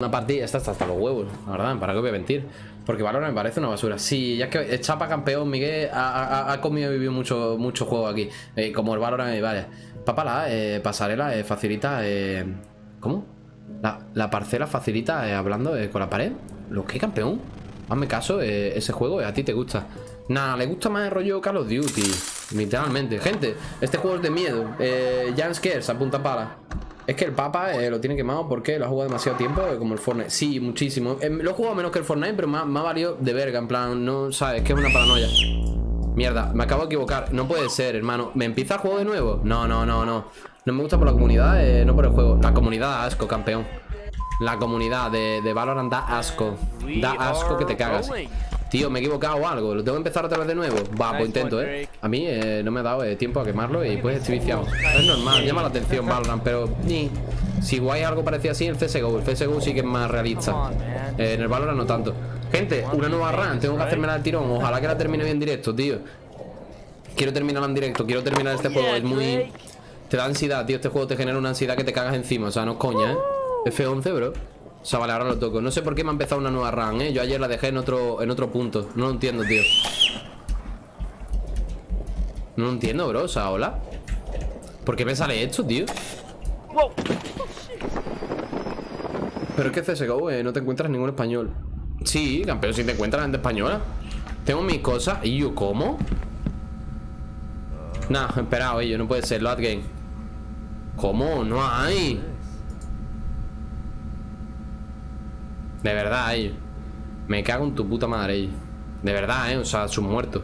Una partida, esta está hasta los huevos, la verdad, ¿para qué voy a mentir? Porque Valorant me parece una basura. Sí, ya es que chapa campeón, Miguel ha, comido y vivido mucho, mucho juego aquí. Eh, como el Valorant, y vaya. Papala, eh, pasarela, eh, facilita. Eh, ¿Cómo? La, la parcela facilita eh, hablando eh, con la pared. ¿Lo que campeón? Hazme caso, eh, ese juego eh, a ti te gusta. Nada, le gusta más el rollo Call of Duty. Literalmente. Gente, este juego es de miedo. Eh, Jan Scares, apunta para. Es que el Papa eh, lo tiene quemado porque lo ha jugado demasiado tiempo, eh, como el Fortnite. Sí, muchísimo. Eh, lo he jugado menos que el Fortnite, pero me ha, me ha valido de verga. En plan, no sabes, que es una paranoia. Mierda, me acabo de equivocar. No puede ser, hermano. ¿Me empieza el juego de nuevo? No, no, no, no. No me gusta por la comunidad, eh, no por el juego. La comunidad da asco, campeón. La comunidad de, de Valorant da asco. Da asco que te cagas. Tío, me he equivocado o algo. ¿Lo tengo que empezar otra vez de nuevo? Va, pues intento, ¿eh? A mí eh, no me ha dado eh, tiempo a quemarlo y pues estoy viciado. Es normal, llama la atención Valorant, pero... Ni. Si guay algo parecía así, el CSGO. El CSGO sí que es más realista. Eh, en el Valorant no tanto. Gente, una nueva run. Tengo que hacerme al tirón. Ojalá que la termine bien en directo, tío. Quiero terminarla en directo. Quiero terminar este juego. Es muy... Te da ansiedad, tío. Este juego te genera una ansiedad que te cagas encima. O sea, no es coña, ¿eh? F11, bro. O sea, vale, ahora lo toco. No sé por qué me ha empezado una nueva run, ¿eh? Yo ayer la dejé en otro, en otro punto. No lo entiendo, tío. No lo entiendo, bro. O sea, hola. ¿Por qué me sale esto, tío? Pero es que CSGO eh, no te encuentras ningún español. Sí, campeón, si te encuentras gente española. Tengo mis cosas. ¿Y yo cómo? Nah, espera, oye, no puede ser. Load game. ¿Cómo? No hay. De verdad, ellos. Me cago en tu puta madre, ellos. De verdad, eh. O sea, sus muertos.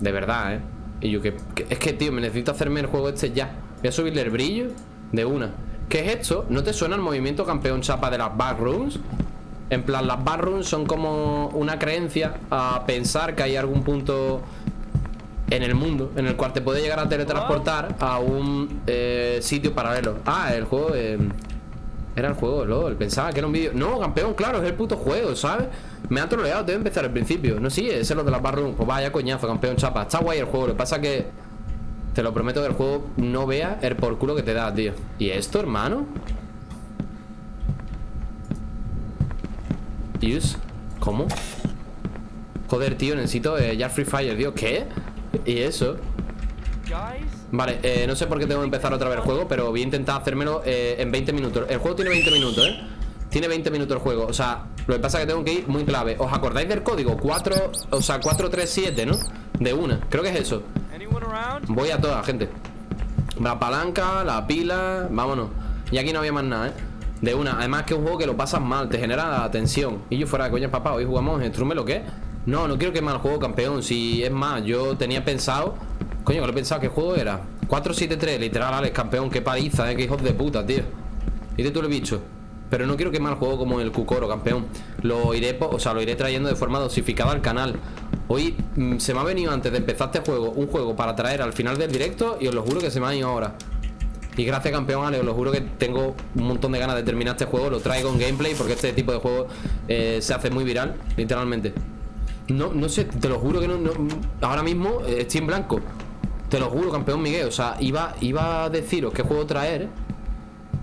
De verdad, eh. Y yo que, que- Es que, tío, me necesito hacerme el juego este ya. Voy a subirle el brillo de una. ¿Qué es esto? ¿No te suena el movimiento campeón chapa de las backrooms? En plan, las backrooms son como una creencia a pensar que hay algún punto en el mundo en el cual te puede llegar a teletransportar a un eh, sitio paralelo. Ah, el juego. eh, era el juego, LOL. Pensaba que era un vídeo. No, campeón, claro, es el puto juego, ¿sabes? Me han troleado, debe empezar al principio. No, sí, ese es lo de las barrooms. Pues vaya coñazo, campeón, chapa. Está guay el juego. Lo que pasa que. Te lo prometo que el juego no vea el por culo que te da, tío. ¿Y esto, hermano? Use. ¿Cómo? Joder, tío, necesito eh, ya Free Fire, tío. ¿Qué? ¿Y eso? Vale, eh, no sé por qué tengo que empezar otra vez el juego Pero voy a intentar hacérmelo eh, en 20 minutos El juego tiene 20 minutos, ¿eh? Tiene 20 minutos el juego, o sea Lo que pasa es que tengo que ir muy clave ¿Os acordáis del código? 4, o sea, 437, ¿no? De una, creo que es eso Voy a todas, gente La palanca, la pila, vámonos Y aquí no había más nada, ¿eh? De una, además que es un juego que lo pasas mal Te genera tensión Y yo fuera de coña, papá, hoy jugamos en Strume, ¿lo qué? No, no quiero quemar el juego, campeón Si es más, yo tenía pensado Coño, que lo he pensado, ¿qué juego era? 473, literal, Alex, campeón, qué paliza, eh, qué hijos de puta, tío. De tú he dicho Pero no quiero quemar el juego como el Cucoro, campeón. Lo iré, o sea, lo iré trayendo de forma dosificada al canal. Hoy mm, se me ha venido antes de empezar este juego Un juego para traer al final del directo Y os lo juro que se me ha ido ahora. Y gracias campeón Ale, os lo juro que tengo un montón de ganas de terminar este juego Lo traigo en gameplay porque este tipo de juego eh, se hace muy viral, literalmente. No, no sé, te lo juro que no, no- Ahora mismo eh, estoy en blanco Te lo juro, campeón Miguel O sea, iba, iba a deciros qué juego traer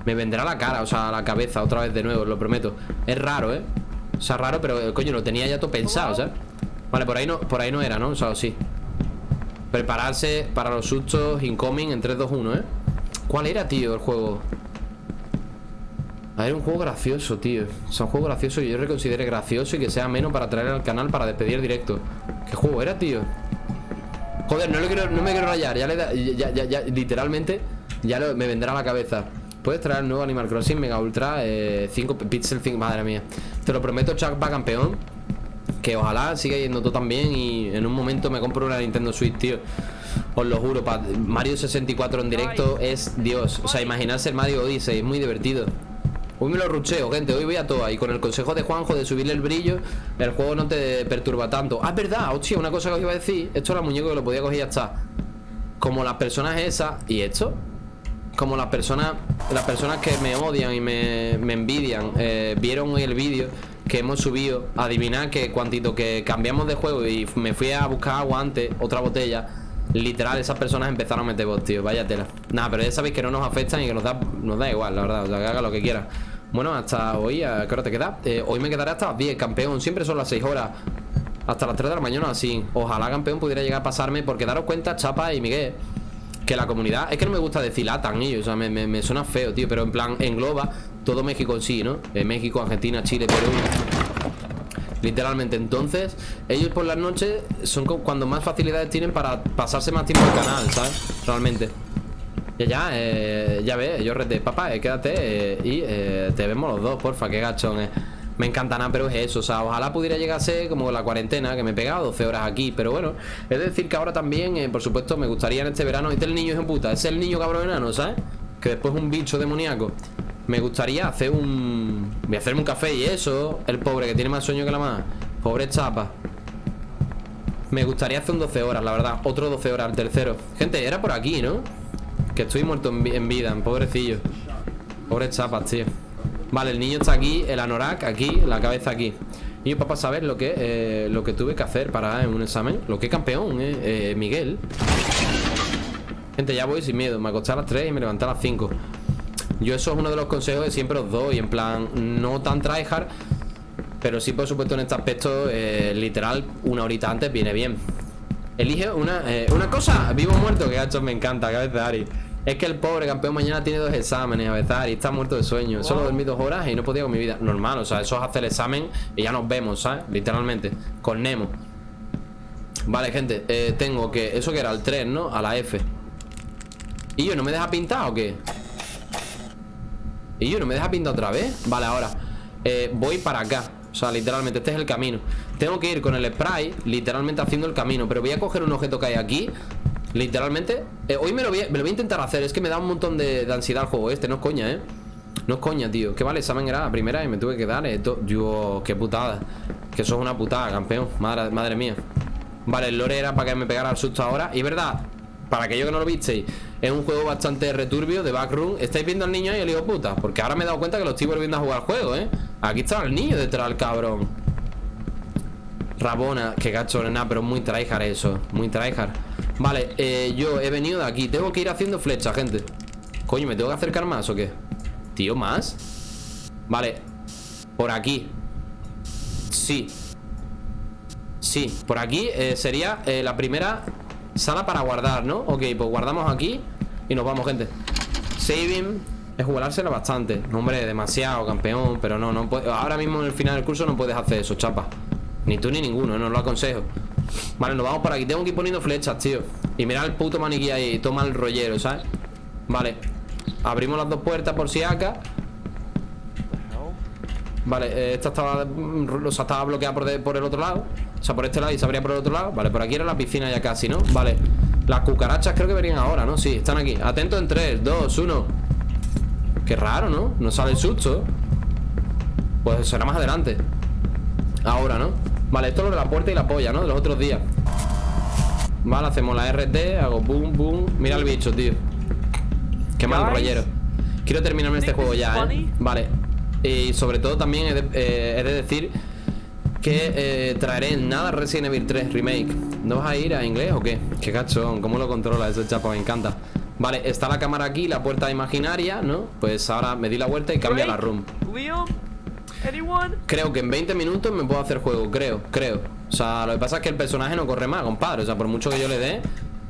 Me vendrá la cara, o sea, la cabeza otra vez de nuevo, os lo prometo Es raro, ¿eh? O sea, raro, pero eh, coño, lo tenía ya todo pensado, ¿sabes? Vale, por ahí no, por ahí no era, ¿no? O sea, o sí Prepararse para los sustos incoming en 3, 2, 1, ¿eh? ¿Cuál era, tío, el juego? A ver, un juego gracioso, tío O sea, un juego gracioso que yo reconsidere gracioso Y que sea menos para traer al canal para despedir directo ¿Qué juego era, tío? Joder, no, lo quiero, no me quiero rayar Ya le da, ya, ya, ya, literalmente Ya lo- me vendrá a la cabeza Puedes traer el nuevo Animal Crossing Mega Ultra 5 Pixel 5, madre mía Te lo prometo, Chuck va campeón que ojalá siga yendo todo tan bien y en un momento me compro una Nintendo Switch, tío. Os lo juro, pa- Mario 64 en directo es Dios. O sea, imaginarse el Mario Odyssey, es muy divertido. Hoy me lo rucheo, gente, hoy voy a toa Y con el consejo de Juanjo de subirle el brillo El juego no te perturba tanto. Ah, es verdad, hostia, una cosa que os iba a decir Esto era muñeco que lo podía coger y ya está. Como las personas esas ¿Y esto? Como las personas Las personas que me odian y me, me envidian eh, Vieron hoy el vídeo que hemos subido. Adivinad que cuantito que cambiamos de juego Y me fui a buscar agua antes Otra botella Literal, esas personas empezaron a meter bots, tío. Vaya tela. Nada, pero ya sabéis que no nos afectan y que nos da, nos da igual, la verdad. O sea, que haga lo que quiera Bueno, hasta hoy, ¿a qué hora te queda? Eh, hoy me quedaré hasta las 10, campeón Siempre son las 6 horas Hasta las 3 de la mañana, así Ojalá, campeón, pudiera llegar a pasarme Porque daros cuenta, Chapa y Miguel Que la comunidad, es que no me gusta decir latan ellos O sea, me, me, suena feo, tío Pero en plan, engloba todo México en sí, ¿no? Eh, México, Argentina, Chile, Perú Literalmente, entonces Ellos por las noches son cuando más facilidades tienen Para pasarse más tiempo al canal, ¿sabes? Realmente ya, ya, eh, ya ves, yo rete, papá, eh, quédate eh, y te vemos los dos, porfa, qué gachón. Me encanta nada, pero es eso, o sea, ojalá pudiera llegar a ser como la cuarentena, que me he pegado 12 horas aquí, pero bueno, es decir que ahora también, por supuesto, me gustaría en este verano, este es el niño en puta, es el niño cabrón enano, ¿sabes? Que después es un bicho demoníaco. Me gustaría hacer un... Voy a hacerme un café y eso, el pobre que tiene más sueño que la más, pobre chapa. Me gustaría hacer un 12 horas, la verdad, otro 12 horas, el tercero. Gente, era por aquí, ¿no? Que estoy muerto en, vida, pobrecillo. Pobre chapas, tío. Vale, el niño está aquí, el anorak aquí, la cabeza aquí. Y yo para saber lo que eh, lo que tuve que hacer para en un examen Lo que campeón, eh, eh, Miguel. Gente, ya voy sin miedo. Me acosté a las 3 y me levanté a las 5 Yo eso es uno de los consejos que siempre os doy En plan, no tan tryhard Pero sí, por supuesto, en este aspecto eh, Literal, una horita antes viene bien. Elige una, una cosa Vivo muerto, que gacho me encanta, cabeza de Ari es que el pobre campeón mañana tiene dos exámenes a veces y está muerto de sueño. Solo dormí dos horas y no podía con mi vida. Normal, o sea, eso es hacer el examen y ya nos vemos, ¿sabes? Literalmente, con Nemo. Vale, gente, eh, tengo que... Eso que era el 3, ¿no? A la F. ¿Y yo no me deja pintar o qué? ¿Y yo no me deja pintar otra vez? Vale, ahora eh, Voy para acá O sea, literalmente, este es el camino Tengo que ir con el spray Literalmente haciendo el camino Pero voy a coger un objeto que hay aquí Literalmente eh, Hoy me lo, voy a, me lo, voy a, intentar hacer Es que me da un montón de, ansiedad el juego este No es coña, ¿eh? No es coña, tío. Que vale, examen era la primera y me tuve que dar esto Yo, qué putada. Que eso es una putada, campeón. Madre, madre mía. Vale, el lore era para que me pegara el susto ahora. Y verdad Para aquellos que no lo visteis Es un juego bastante returbio de backroom. ¿Estáis viendo al niño ahí, el hijo puta? Porque ahora me he dado cuenta que lo estoy volviendo a jugar al juego, ¿eh? Aquí está el niño detrás del cabrón. Rabona, qué gacho, nada, pero muy tryhard eso Muy tryhard Vale, eh, yo he venido de aquí. Tengo que ir haciendo flecha, gente. Coño, ¿me tengo que acercar más o qué? Tío, ¿más? Vale. Por aquí. Sí. Sí, por aquí eh, sería eh, la primera sala para guardar, ¿no? Ok, pues guardamos aquí Y nos vamos, gente. Saving Es jugársela bastante. No, Hombre, demasiado, campeón Pero no, no Ahora mismo en el final del curso no puedes hacer eso, chapa. Ni tú ni ninguno, no lo aconsejo Vale, nos vamos por aquí. Tengo que ir poniendo flechas, tío. Y mira el puto maniquí ahí Toma el rollero, ¿sabes? Vale. Abrimos las dos puertas por si acá Vale, eh, esta estaba O sea, estaba bloqueada por, el otro lado. O sea, por este lado y se abría por el otro lado. Vale, por aquí era la piscina ya casi, ¿no? Vale. Las cucarachas creo que venían ahora, ¿no? Sí, están aquí. Atentos en 3, 2, 1 Qué raro, ¿no? No sale el susto. Pues será más adelante. Ahora, ¿no? Vale, esto es lo de la puerta y la polla, ¿no? De los otros días. Vale, hacemos la RT Hago boom, boom. Mira el bicho, tío. Qué mal rollero. Quiero terminarme este juego ya, ¿eh? Vale. Y sobre todo también he de, eh, decir Que eh, traeré nada Resident Evil 3 Remake. ¿No vas a ir a inglés o qué? Qué cachón, ¿cómo lo controla ese chapa? Me encanta. Vale, está la cámara aquí, la puerta imaginaria, ¿no? Pues ahora me di la vuelta y cambia la room Creo que en 20 minutos me puedo hacer juego, creo, creo. O sea, lo que pasa es que el personaje no corre más, compadre. O sea, por mucho que yo le dé,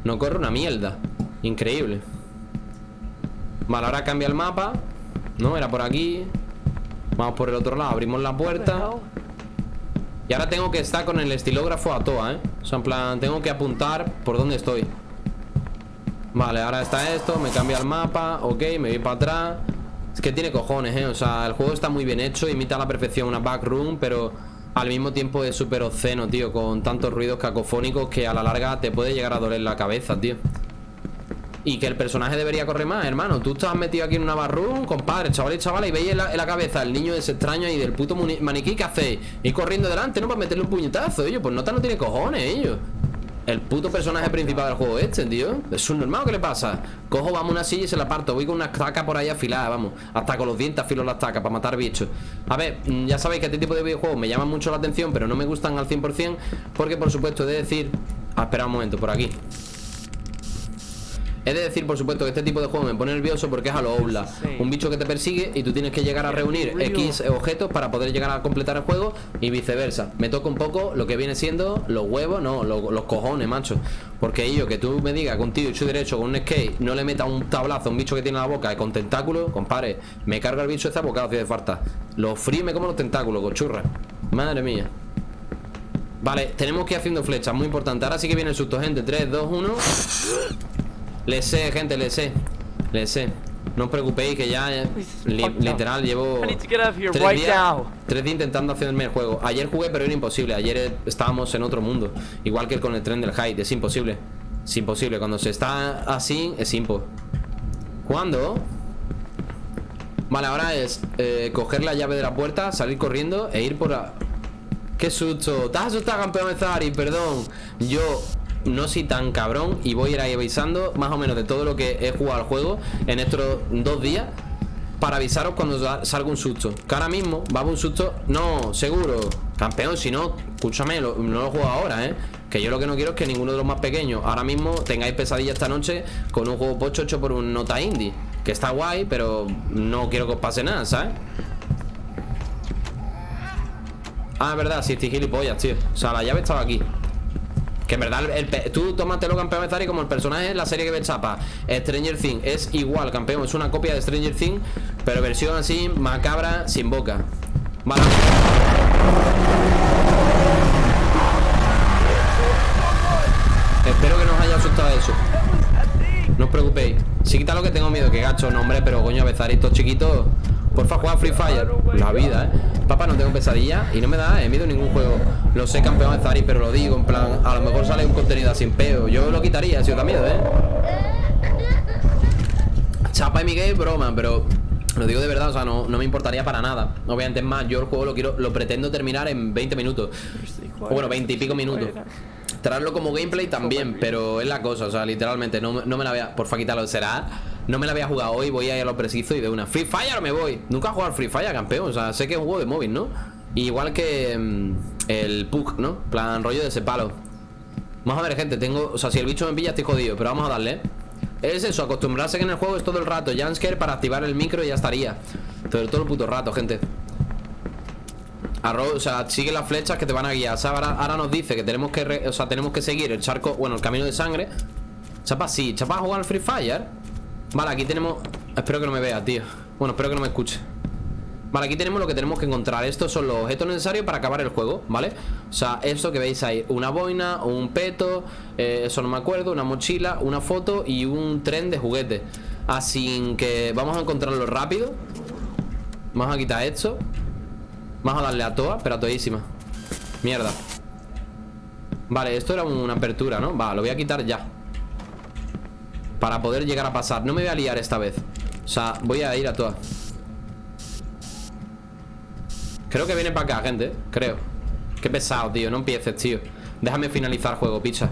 no corre una mierda. Increíble. Vale, ahora cambia el mapa. No, era por aquí. Vamos por el otro lado, abrimos la puerta. Y ahora tengo que estar con el estilógrafo a toa, ¿eh? O sea, en plan, tengo que apuntar por dónde estoy. Vale, ahora está esto, me cambia el mapa. Ok, me voy para atrás es que tiene cojones, ¿eh? O sea, el juego está muy bien hecho Imita a la perfección una backroom Pero al mismo tiempo es súper obsceno, tío Con tantos ruidos cacofónicos Que a la larga te puede llegar a doler la cabeza, tío. Y que el personaje debería correr más, hermano. Tú estás metido aquí en una barroom, compadre, chavales y chavales Y veis en la, cabeza el niño ese extraño ahí del puto maniquí que hacéis Y corriendo delante, ¿no? Para meterle un puñetazo, ellos. Pues nota no tiene cojones, ellos el puto personaje principal del juego este, tío. Es un normal, ¿qué le pasa? Cojo, vamos, una silla y se la parto. Voy con una estaca por ahí afilada, vamos. Hasta con los dientes afilo la estaca para matar bichos. A ver, mm, ya sabéis que este tipo de videojuegos Me llaman mucho la atención, pero no me gustan al 100% Porque, por supuesto, he de decir Ah, espera un momento, por aquí He de decir, por supuesto, que este tipo de juego me pone nervioso porque es a lo Oula. Un bicho que te persigue y tú tienes que llegar a reunir X objetos para poder llegar a completar el juego y viceversa. Me toca un poco lo que viene siendo los huevos, no, los, cojones, macho. Porque yo, que tú me digas un tío hecho derecho con un skate no le meta un tablazo a un bicho que tiene la boca con tentáculos, compadre, me carga el bicho ese abocado si hace falta. Lo frime como los tentáculos, cochurra. Madre mía. Vale, tenemos que ir haciendo flechas, muy importante Ahora sí que viene el susto, gente 3, 2, 1 Le sé, gente, le sé. Le sé. No os preocupéis que ya eh, Literal llevo tres días, tres días intentando hacerme el juego. Ayer jugué pero era imposible. Ayer eh, estábamos en otro mundo. Igual que con el tren del height, es imposible. Es imposible, cuando se está así Es impo. ¿Cuándo? Vale, ahora es eh, coger la llave de la puerta Salir corriendo e ir por la... Qué susto Estás asustado, campeón Zari, perdón. Yo no soy tan cabrón y voy a ir ahí avisando más o menos de todo lo que he jugado al juego en estos dos días para avisaros cuando salga un susto. Que ahora mismo va a un susto, no, seguro, campeón, si no, escúchame, no lo juego ahora, ¿eh? Que yo lo que no quiero es que ninguno de los más pequeños ahora mismo tengáis pesadilla esta noche con un juego pocho hecho por un nota indie. Que está guay, pero no quiero que os pase nada, ¿sabes? Ah, es verdad, sí, estoy gilipollas, tío O sea, la llave estaba aquí que en verdad, el, tú tómatelo campeón y como el personaje en la serie que ve chapa. Stranger Things es igual, campeón. Es una copia de Stranger Things Pero versión así, macabra, sin boca. Vale. Espero que no os haya asustado eso. No os preocupéis. Si quita lo que tengo miedo, que gacho, no hombre Pero coño, a estos chiquitos Porfa, juega Free Fire. La vida, eh Papá, no tengo pesadilla Y no me da eh, miedo ningún juego. Lo sé, campeón de Zari Pero lo digo, en plan A lo mejor sale un contenido sin peo. Yo lo quitaría si os da miedo, eh Chapa y Miguel, broma Pero lo digo de verdad, o sea, no, no, me importaría para nada. Obviamente es más, yo el juego lo quiero Lo pretendo terminar en 20 minutos. O Bueno, 20 y pico minutos. Traerlo como gameplay también Pero es la cosa, o sea, literalmente No, no me la voy a... Porfa, quítalo, será no me la había jugado hoy, voy a ir a lo preciso y de una Free Fire me voy. Nunca he jugado Free Fire, campeón O sea, sé que es un juego de móvil, ¿no? Igual que mm, el PUC, ¿no? Plan rollo de ese palo. Vamos a ver, gente, tengo... O sea, si el bicho me pilla estoy jodido Pero vamos a darle, ¿eh? Es eso, acostumbrarse que en el juego es todo el rato. Jansker para activar el micro y ya estaría. Todo, todo el puto rato, gente. O sea, sigue las flechas que te van a guiar. Ahora, ahora, nos dice que tenemos que, o sea, tenemos que seguir el charco, bueno, el camino de sangre. Chapa, sí, Chapa a jugar al Free Fire Vale, aquí tenemos... Espero que no me vea, tío. Bueno, espero que no me escuche. Vale, aquí tenemos lo que tenemos que encontrar. Estos son los objetos necesarios para acabar el juego, ¿vale? O sea, esto que veis ahí Una boina, un peto eh, Eso no me acuerdo Una mochila, una foto y un tren de juguete Así que vamos a encontrarlo rápido. Vamos a quitar esto. Vamos a darle a toa, pero a todísima Mierda. Vale, esto era una apertura, ¿no? Va, lo voy a quitar ya para poder llegar a pasar. No me voy a liar esta vez. O sea, voy a ir a todas. Creo que viene para acá, gente Creo. Qué pesado, tío. No empieces, tío. Déjame finalizar juego, picha.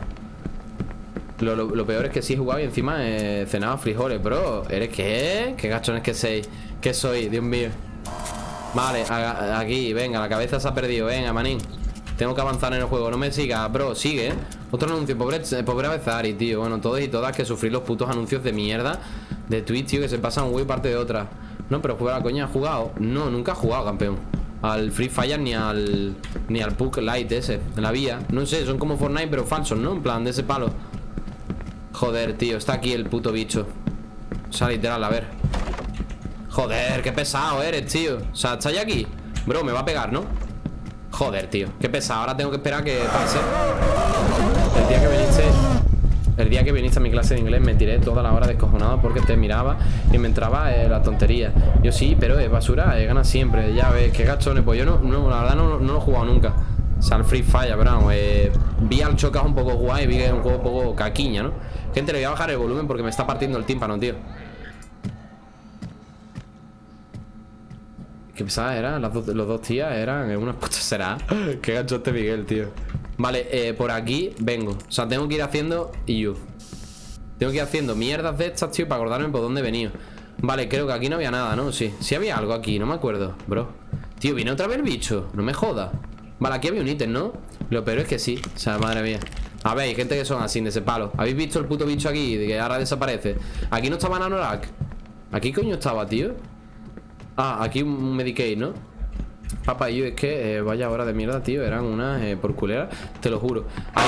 Lo, peor es que sí he jugado y encima he cenado frijoles, bro. ¿Eres qué? ¿Qué gachones que soy? ¿Qué soy? Dios mío. Vale, aquí, venga, la cabeza se ha perdido. Venga, manín Tengo que avanzar en el juego. No me sigas, bro, sigue, ¿eh? Otro anuncio, pobre, pobre Avezari, tío. Bueno, todos y todas que sufrir los putos anuncios de mierda De Twitch, tío, que se pasan un parte de otra. No, pero juega la coña, ¿ha jugado? No, nunca ha jugado, campeón. Al Free Fire ni al Ni al Puck Light ese, en la vía. No sé, son como Fortnite pero falsos, ¿no? En plan, de ese palo. Joder, tío, está aquí el puto bicho. O sea, literal, a ver. Joder, qué pesado eres, tío. O sea, está ya aquí Bro, me va a pegar, ¿no? Joder, tío, qué pesado. Ahora tengo que esperar que pase. El día que viniste El día que viniste a mi clase de inglés Me tiré toda la hora descojonado porque te miraba Y me entraba eh, la tontería. Yo sí, pero es basura, eh, gana siempre. Ya ves, qué gachones Pues yo no, no la verdad no, no, lo he jugado nunca. O sea, el Free Fire, pero eh, Vi al Chocas un poco guay Vi que es un juego un poco caquiña, ¿no? Gente, le voy a bajar el volumen porque me está partiendo el tímpano, tío ¿Qué pesada era? Las los dos tías eran una puta será. Qué gancho este Miguel, tío. Vale, eh, por aquí vengo. O sea, tengo que ir haciendo yo. Tengo que ir haciendo mierdas de estas, tío, para acordarme por dónde he venido. Vale, creo que aquí no había nada, ¿no? Sí, sí había algo aquí, no me acuerdo, bro. Tío, ¿viene otra vez el bicho? No me joda. Vale, aquí había un ítem, ¿no? Lo peor es que sí. O sea, madre mía. A ver, hay gente que son así, de ese palo ¿Habéis visto el puto bicho aquí? De que ahora desaparece Aquí no estaba Nanorak Aquí coño estaba, tío Ah, aquí un Medicaid, ¿no? Papá, yo es que eh, vaya hora de mierda, tío Eran unas eh, por culera Te lo juro Ay,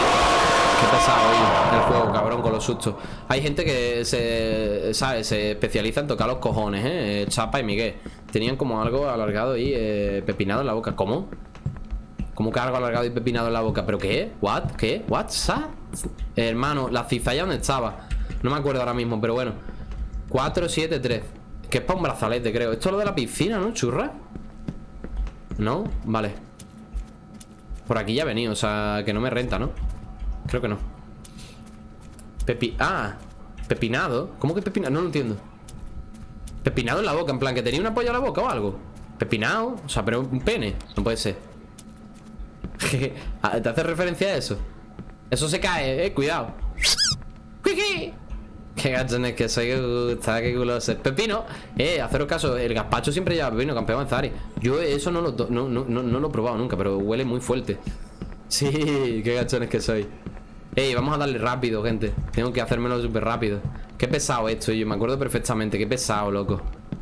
Qué pesado hoy el juego, cabrón, con los sustos Hay gente que se. Se especializa en tocar los cojones, ¿eh? Chapa y Miguel Tenían como algo alargado y eh, pepinado en la boca ¿Cómo? ¿Cómo que algo alargado y pepinado en la boca? ¿Pero qué? ¿What? ¿Qué? ¿What? ¿Sa? Hermano, la cizalla ¿dónde estaba? No me acuerdo ahora mismo, pero bueno 4, 7, 3 Que es para un brazalete, creo Esto es lo de la piscina, ¿no? ¿Churra? ¿No? Vale Por aquí ya he venido, o sea, que no me renta, ¿no? Creo que no Pepi... Ah Pepinado ¿Cómo que pepinado? No lo entiendo Pepinado en la boca, en plan, que tenía una polla en la boca o algo Pepinado O sea, pero un pene No puede ser Ah, ¿Te hace referencia a eso? Eso se cae, eh, cuidado Qué gachones que soy que gusta, qué guloso Pepino, eh, haceros caso El gazpacho siempre lleva pepino, campeón Zari. Yo eso no lo, no, no, no, lo he probado nunca Pero huele muy fuerte. Sí, qué gachones que soy. Ey, vamos a darle rápido, gente. Tengo que hacérmelo súper rápido. Qué pesado esto, yo me acuerdo perfectamente Qué pesado, loco.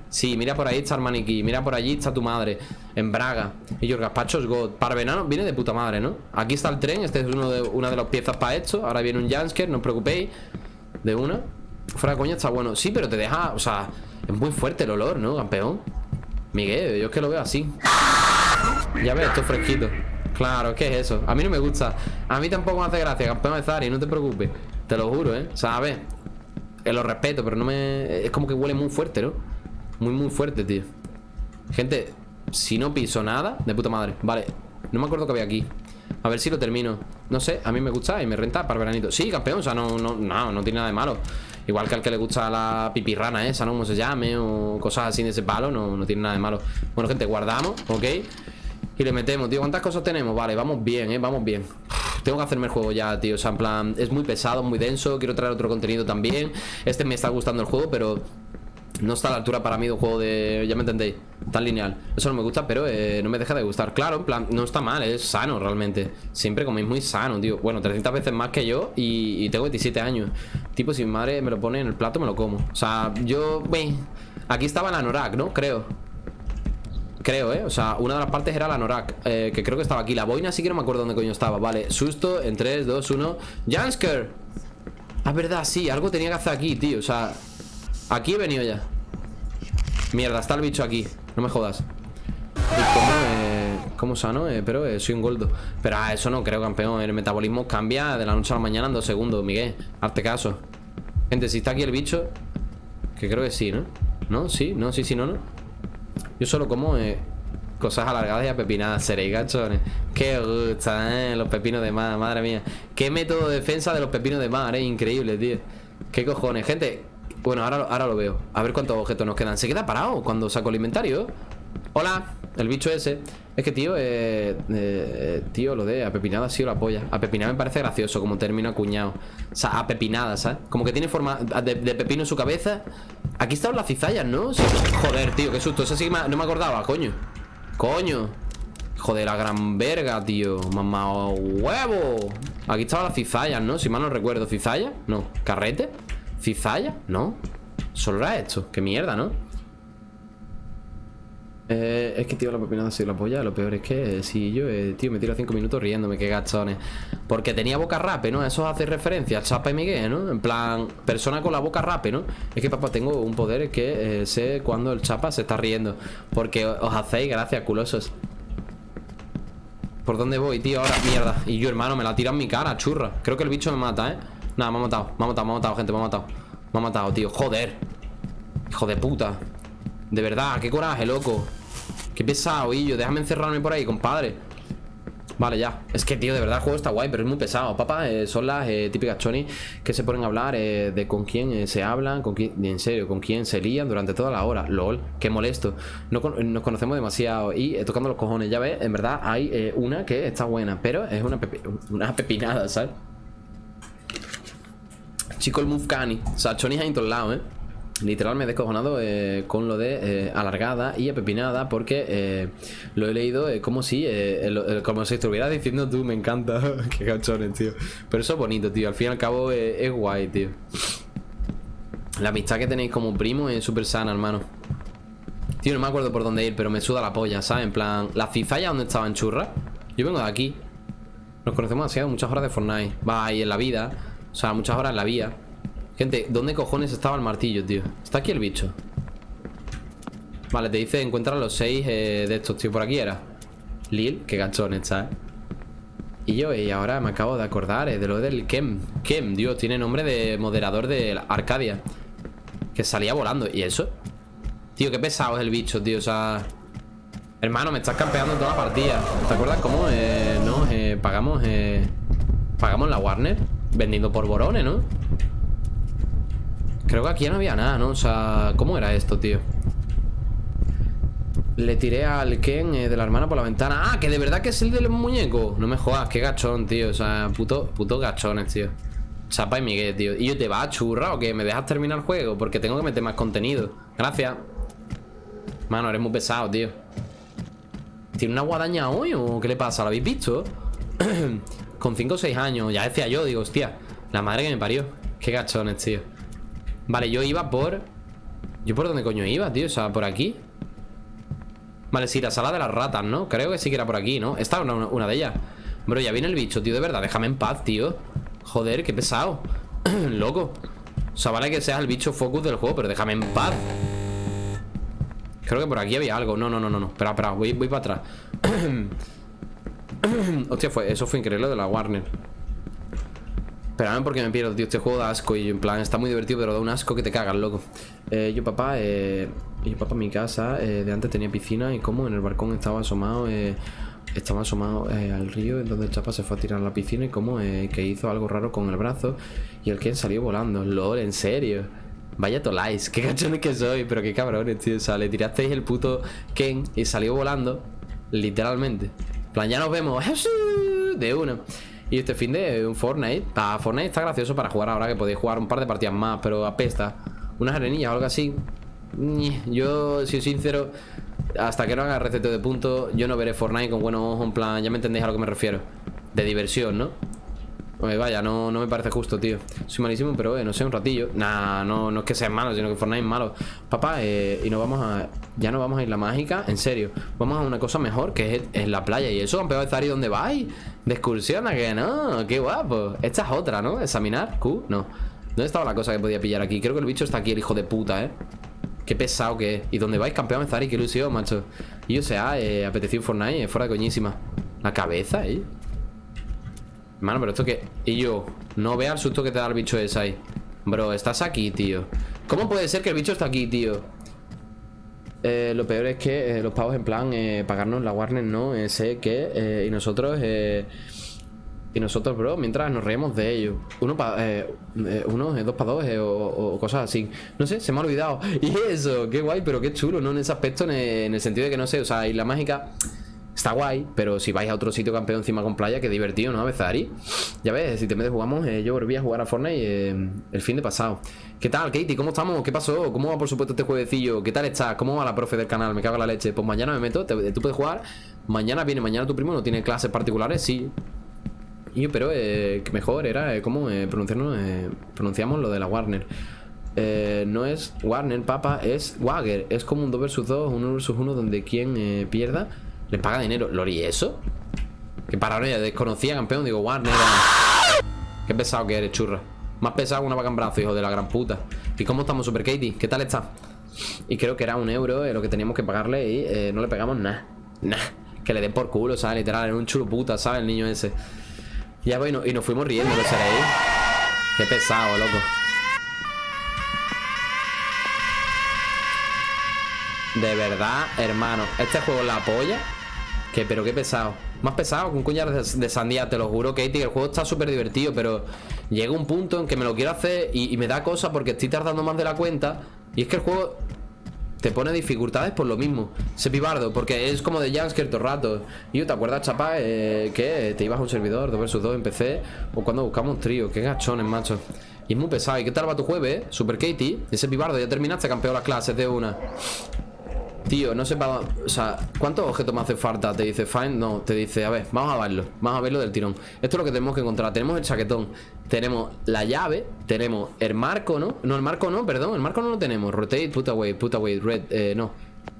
Sí, mira por ahí está el maniquí Mira por allí está tu madre En Braga. Y yo, el gazpacho es God. Parvenano viene de puta madre, ¿no? Aquí está el tren Este es uno de, una de las piezas para esto. Ahora viene un Jansker No os preocupéis. De una Fuera de coña está bueno. Sí, pero te deja... O sea Es muy fuerte el olor, ¿no, campeón? Miguel, yo es que lo veo así. Ya ves, esto es fresquito. Claro, ¿qué es eso? A mí no me gusta. A mí tampoco me hace gracia, campeón de Zari No te preocupes. Te lo juro, ¿eh? O sea, eh, Lo respeto, pero no me... Es como que huele muy fuerte, ¿no? Muy, muy fuerte, tío. Gente, si no piso nada De puta madre, vale No me acuerdo que había aquí. A ver si lo termino. No sé, a mí me gusta y me renta para el veranito. Sí, campeón, o sea, no, no, no, no tiene nada de malo Igual que al que le gusta la pipirrana esa, ¿no? Como se llame O cosas así de ese palo No, no tiene nada de malo Bueno, gente, guardamos, ¿ok? Y le metemos, tío, ¿cuántas cosas tenemos? Vale, vamos bien, ¿eh? Vamos bien tengo que hacerme el juego ya, tío O sea, en plan, es muy pesado, muy denso Quiero traer otro contenido también Este me está gustando el juego, pero no está a la altura para mí de un juego de... Ya me entendéis Tan lineal. Eso no me gusta, pero eh, no me deja de gustar. Claro, en plan, no está mal, es sano realmente. Siempre coméis muy sano, tío. Bueno, 300 veces más que yo y, tengo 27 años. Tipo, si mi madre me lo pone en el plato, me lo como. O sea, yo... Aquí estaba la Norak, ¿no? Creo. Creo, ¿eh? O sea, una de las partes era la Norak eh, Que creo que estaba aquí. La boina sí que no me acuerdo dónde coño estaba. Vale, susto en 3, 2, 1 ¡Jansker! Ah, verdad, sí, algo tenía que hacer aquí, tío. O sea, aquí he venido ya Mierda, está el bicho aquí No me jodas ¿Y cómo, eh, cómo sano? Eh, pero eh, soy un goldo Pero ah, eso no creo, campeón El metabolismo cambia de la noche a la mañana en dos segundos Miguel, hazte caso Gente, si está aquí el bicho Que creo que sí, ¿no? ¿No? ¿Sí? ¿No? ¿Sí? ¿Sí? ¿No? ¿No? Yo solo como cosas alargadas y apepinadas Seréis gachones Qué gusta, ¿eh? Los pepinos de mar, madre mía Qué método de defensa de los pepinos de mar, ¿eh? Increíble, tío Qué cojones Gente, bueno, ahora, ahora lo veo. A ver cuántos objetos nos quedan. ¿Se queda parado cuando saco el inventario? Hola, el bicho ese. Es que, tío, eh, eh, tío, lo de apepinada ha sido la polla. Apepinada me parece gracioso como término acuñado. O sea, apepinada, ¿sabes? Como que tiene forma de, pepino en su cabeza. Aquí están las cizallas, ¿no? Joder, tío, qué susto. Ese sí no me acordaba, coño. Coño. Joder, la gran verga, tío. Mamá huevo. Aquí estaban las cizallas, ¿no? Si mal no recuerdo. ¿Cizalla? No. ¿Carrete? ¿Cizalla? No Solo era esto Qué mierda, ¿no? Eh, es que, tío, la pepinada ha sido la polla Lo peor es que, si yo, eh, tío, me tiro 5 minutos riéndome Qué gachones Porque tenía boca rape, ¿no? Eso hace referencia a Chapa y Miguel, ¿no? En plan, persona con la boca rape, ¿no? Es que, papá, tengo un poder que eh, sé cuando el Chapa se está riendo Porque os hacéis gracias, culosos ¿Por dónde voy, tío? Ahora, mierda Y yo, hermano, me la tira en mi cara, churra Creo que el bicho me mata, ¿eh? Nada, me ha matado, me ha matado, me ha matado, gente, me ha matado. Me ha matado, tío, joder. Hijo de puta. De verdad, qué coraje, loco. Qué pesado, yo, déjame encerrarme por ahí, compadre. Vale, ya. Es que, tío, de verdad el juego está guay, pero es muy pesado. Papá, eh, son las eh, típicas choni Que se ponen a hablar eh, de con quién se hablan con quién, En serio, con quién se lían durante toda la hora. LOL, qué molesto. No Nos conocemos demasiado Y tocando los cojones, ya ves, en verdad hay una que está buena Pero es una, una pepinada, ¿sabes? Chico el move cani. O sea, Choni hay en todos lados, ¿eh? Literal me he descojonado eh, con lo de eh, alargada y apepinada porque eh, lo he leído como si como si estuviera diciendo tú, me encanta. Qué cachones, tío. Pero eso es bonito, tío. Al fin y al cabo es guay, tío. La amistad que tenéis como primo es súper sana, hermano. Tío, no me acuerdo por dónde ir, pero me suda la polla, ¿sabes? En plan, ¿la cizalla dónde estaba en churra? Yo vengo de aquí. Nos conocemos demasiado, muchas horas de Fortnite. Va ahí en la vida. O sea, muchas horas en la vía. Gente, ¿dónde cojones estaba el martillo, tío? Está aquí el bicho. Vale, te dice encuentra los seis eh, de estos, tío. Por aquí era. Lil, qué gachón está, eh Y yo, y ahora me acabo de acordar eh, De lo del Kem. Kem, Dios, tiene nombre de moderador de Arcadia. Que salía volando. ¿Y eso? Tío, qué pesado es el bicho, tío. O sea... Hermano, me estás campeando toda la partida. ¿Te acuerdas cómo? Eh, no, eh, pagamos eh, Pagamos la Warner Vendiendo por borones, ¿no? Creo que aquí ya no había nada, ¿no? O sea, ¿cómo era esto, tío? Le tiré al Ken eh, de la hermana por la ventana Ah, que de verdad que es el del muñeco No me jodas, qué gachón, tío O sea, puto, puto gachones, tío Chapa y Miguel, tío ¿Y yo te va a churra o qué? ¿Me dejas terminar el juego? Porque tengo que meter más contenido Gracias Mano, eres muy pesado, tío ¿Tiene una guadaña hoy o qué le pasa? ¿Lo habéis visto? Con 5 o 6 años Ya decía yo, digo, hostia La madre que me parió Qué gachones, tío. Vale, yo iba por... ¿Yo por dónde coño iba, tío? O sea, por aquí. Vale, sí, la sala de las ratas, ¿no? Creo que sí que era por aquí, ¿no? Esta una, una de ellas. Bro, ya viene el bicho, tío, de verdad Déjame en paz, tío. Joder, qué pesado. Loco. O sea, vale que seas el bicho focus del juego Pero déjame en paz. Creo que por aquí había algo. No, no, no, no, no. Espera, espera Voy, voy para atrás Hostia, fue, eso fue increíble de la Warner Espérame porque me pierdo, tío. Este juego da asco y en plan está muy divertido, pero da un asco que te cagas, loco. Eh, yo, papá, eh, yo, papá, mi casa eh, de antes tenía piscina y como en el balcón estaba asomado, eh, estaba asomado al río, en donde el chapa se fue a tirar a la piscina y como que hizo algo raro con el brazo y el Ken salió volando. LOL, en serio. Vaya tolais, qué cachones que soy, pero qué cabrones, tío. O sea, le tirasteis el puto Ken y salió volando, literalmente. Plan, ya nos vemos. De uno. Y este fin de un Fortnite Para Fortnite está gracioso para jugar ahora Que podéis jugar un par de partidas más Pero apesta Unas arenillas o algo así Yo, si soy sincero Hasta que no haga receta de puntos Yo no veré Fortnite con buenos ojos En plan, ya me entendéis a lo que me refiero De diversión, ¿no? Vaya, no, no me parece justo, tío Soy malísimo, pero eh, no sé, un ratillo Nah, no, no es que sea malo, sino que Fortnite es malo Papá, eh, y nos vamos a... Ya no vamos a ir la mágica, en serio Vamos a una cosa mejor, que es en la playa Y eso, campeón de Zari, ¿dónde vais? De excursión, ¿a que no? Qué guapo Esta es otra, ¿no? ¿Examinar? Q, no ¿Dónde estaba la cosa que podía pillar aquí? Creo que el bicho está aquí, el hijo de puta, ¿eh? Qué pesado que es ¿Y dónde vais, campeón Zari? Qué ilusión, macho Y o sea, eh, apeteció Fortnite, eh, fuera de coñísima La cabeza, ¿eh? Hermano, pero esto que... Y yo, no vea el susto que te da el bicho ese ahí. Bro, estás aquí, tío. ¿Cómo puede ser que el bicho está aquí, tío? Eh, lo peor es que eh, los pavos en plan eh, pagarnos la Warner no sé qué y nosotros y nosotros bro mientras nos reímos de ellos uno para uno dos para dos o, cosas así. No sé se me ha olvidado. Y eso qué guay pero qué chulo no en ese aspecto en en el sentido de que no sé o sea y la mágica Está guay, pero si vais a otro sitio campeón encima con playa, qué divertido, ¿no? Bezari. Ya ves, si te metes jugamos, eh, yo volví a jugar a Fortnite eh, el fin de pasado. ¿Qué tal, Katie? ¿Cómo estamos? ¿Qué pasó? ¿Cómo va, por supuesto, este jueguecillo? ¿Qué tal estás? ¿Cómo va la profe del canal? Me cago en la leche. Pues mañana me meto, tú puedes jugar. Mañana viene, mañana tu primo no tiene clases particulares, sí. Y, pero eh, mejor era cómo pronunciamos lo de la Warner. no es Warner, papa, es Wagger. Es como un 2 vs 2, 1 vs 1, donde quien pierda le paga dinero. ¿Lori eso? Que paranoia, desconocía campeón. Digo, Warner. Qué pesado que eres, churra. Más pesado que una vaca en brazo, hijo de la gran puta. ¿Y cómo estamos, Super Katie? ¿Qué tal está? Y creo que era un euro eh, lo que teníamos que pagarle y eh, no le pegamos nada. Nada. Que le den por culo, ¿sabes? Literal, era un chulo puta, ¿sabes? El niño ese. Ya bueno, y nos fuimos riendo, ¿lo seréis? Qué pesado, loco. De verdad, hermano. Este juego la polla. Que, pero qué pesado. Más pesado que un cuñar de, sandía, te lo juro, Katie. El juego está súper divertido, pero llega un punto en que me lo quiero hacer y, me da cosa porque estoy tardando más de la cuenta. Y es que el juego te pone dificultades por lo mismo. Se pibardo, porque es como de Jansker todo rato. Y ¿te acuerdas, chapa? Eh, que te ibas a un servidor 2 vs 2 en PC o cuando buscamos trío. Qué gachones, macho. Y es muy pesado. ¿Y qué tal va tu jueves, eh? Super Katie. Ese pibardo, ya terminaste, campeón las clases de una. Tío, no sé. O sea, ¿cuántos objetos me hace falta? Te dice Find, no, te dice, a ver, vamos a verlo Vamos a verlo del tirón Esto es lo que tenemos que encontrar Tenemos el chaquetón Tenemos la llave Tenemos el marco, ¿no? No, el marco no, perdón El marco no lo tenemos Rotate, put away, put away, red eh, no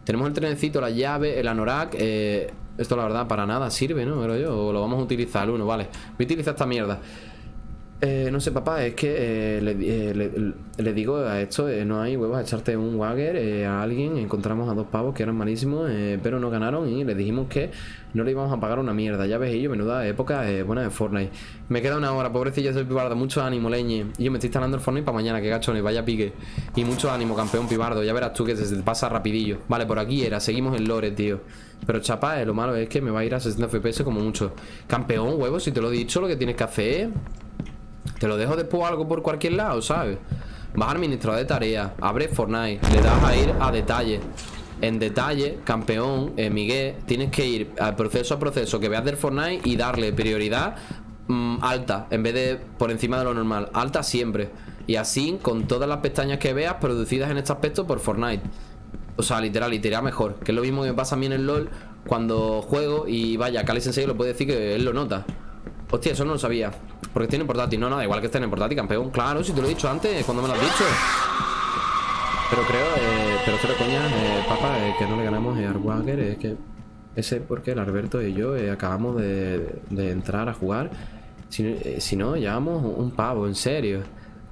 Tenemos el trenecito, la llave, el anorak eh, Esto la verdad para nada sirve, ¿no? Pero yo, o lo vamos a utilizar uno, vale Voy a utilizar esta mierda eh, no sé, papá, es que eh, eh, le, digo a esto, no hay huevos a echarte un Wagger a alguien. Encontramos a dos pavos que eran malísimos, pero no ganaron y le dijimos que no le íbamos a pagar una mierda. Ya ves, yo, menuda época buena de Fortnite. Me queda una hora, pobrecilla, soy pibardo, mucho ánimo, leñe. Y yo me estoy instalando el Fortnite para mañana, que gachones, vaya pique. Y mucho ánimo, campeón pibardo, ya verás tú que se te pasa rapidillo. Vale, por aquí era, seguimos el lore, tío. Pero chapa, lo malo es que me va a ir a 60 FPS como mucho. Campeón, huevos, si te lo he dicho, lo que tienes que hacer te lo dejo después algo por cualquier lado, ¿sabes? Vas a administrar de tarea, abre Fortnite, le das a ir a detalle. En detalle, campeón, eh, Miguel, tienes que ir al proceso a proceso que veas del Fortnite y darle prioridad mm, alta, en vez de por encima de lo normal. Alta siempre. Y así, con todas las pestañas que veas producidas en este aspecto por Fortnite. O sea, literal, literal mejor. Que es lo mismo que me pasa a mí en el LoL cuando juego y vaya, Cali Sensei lo puede decir que él lo nota. Hostia, eso no lo sabía. Porque tiene portátil. No, no, igual que estén en portátil, campeón. Claro, si te lo he dicho antes, cuando me lo has dicho. Pero creo, eh, pero creo, coña, eh, papá, eh, que no le ganamos a Arwager. Es que ese porque el Alberto y yo eh, acabamos de, entrar a jugar. Si, si no, llevamos un pavo, en serio.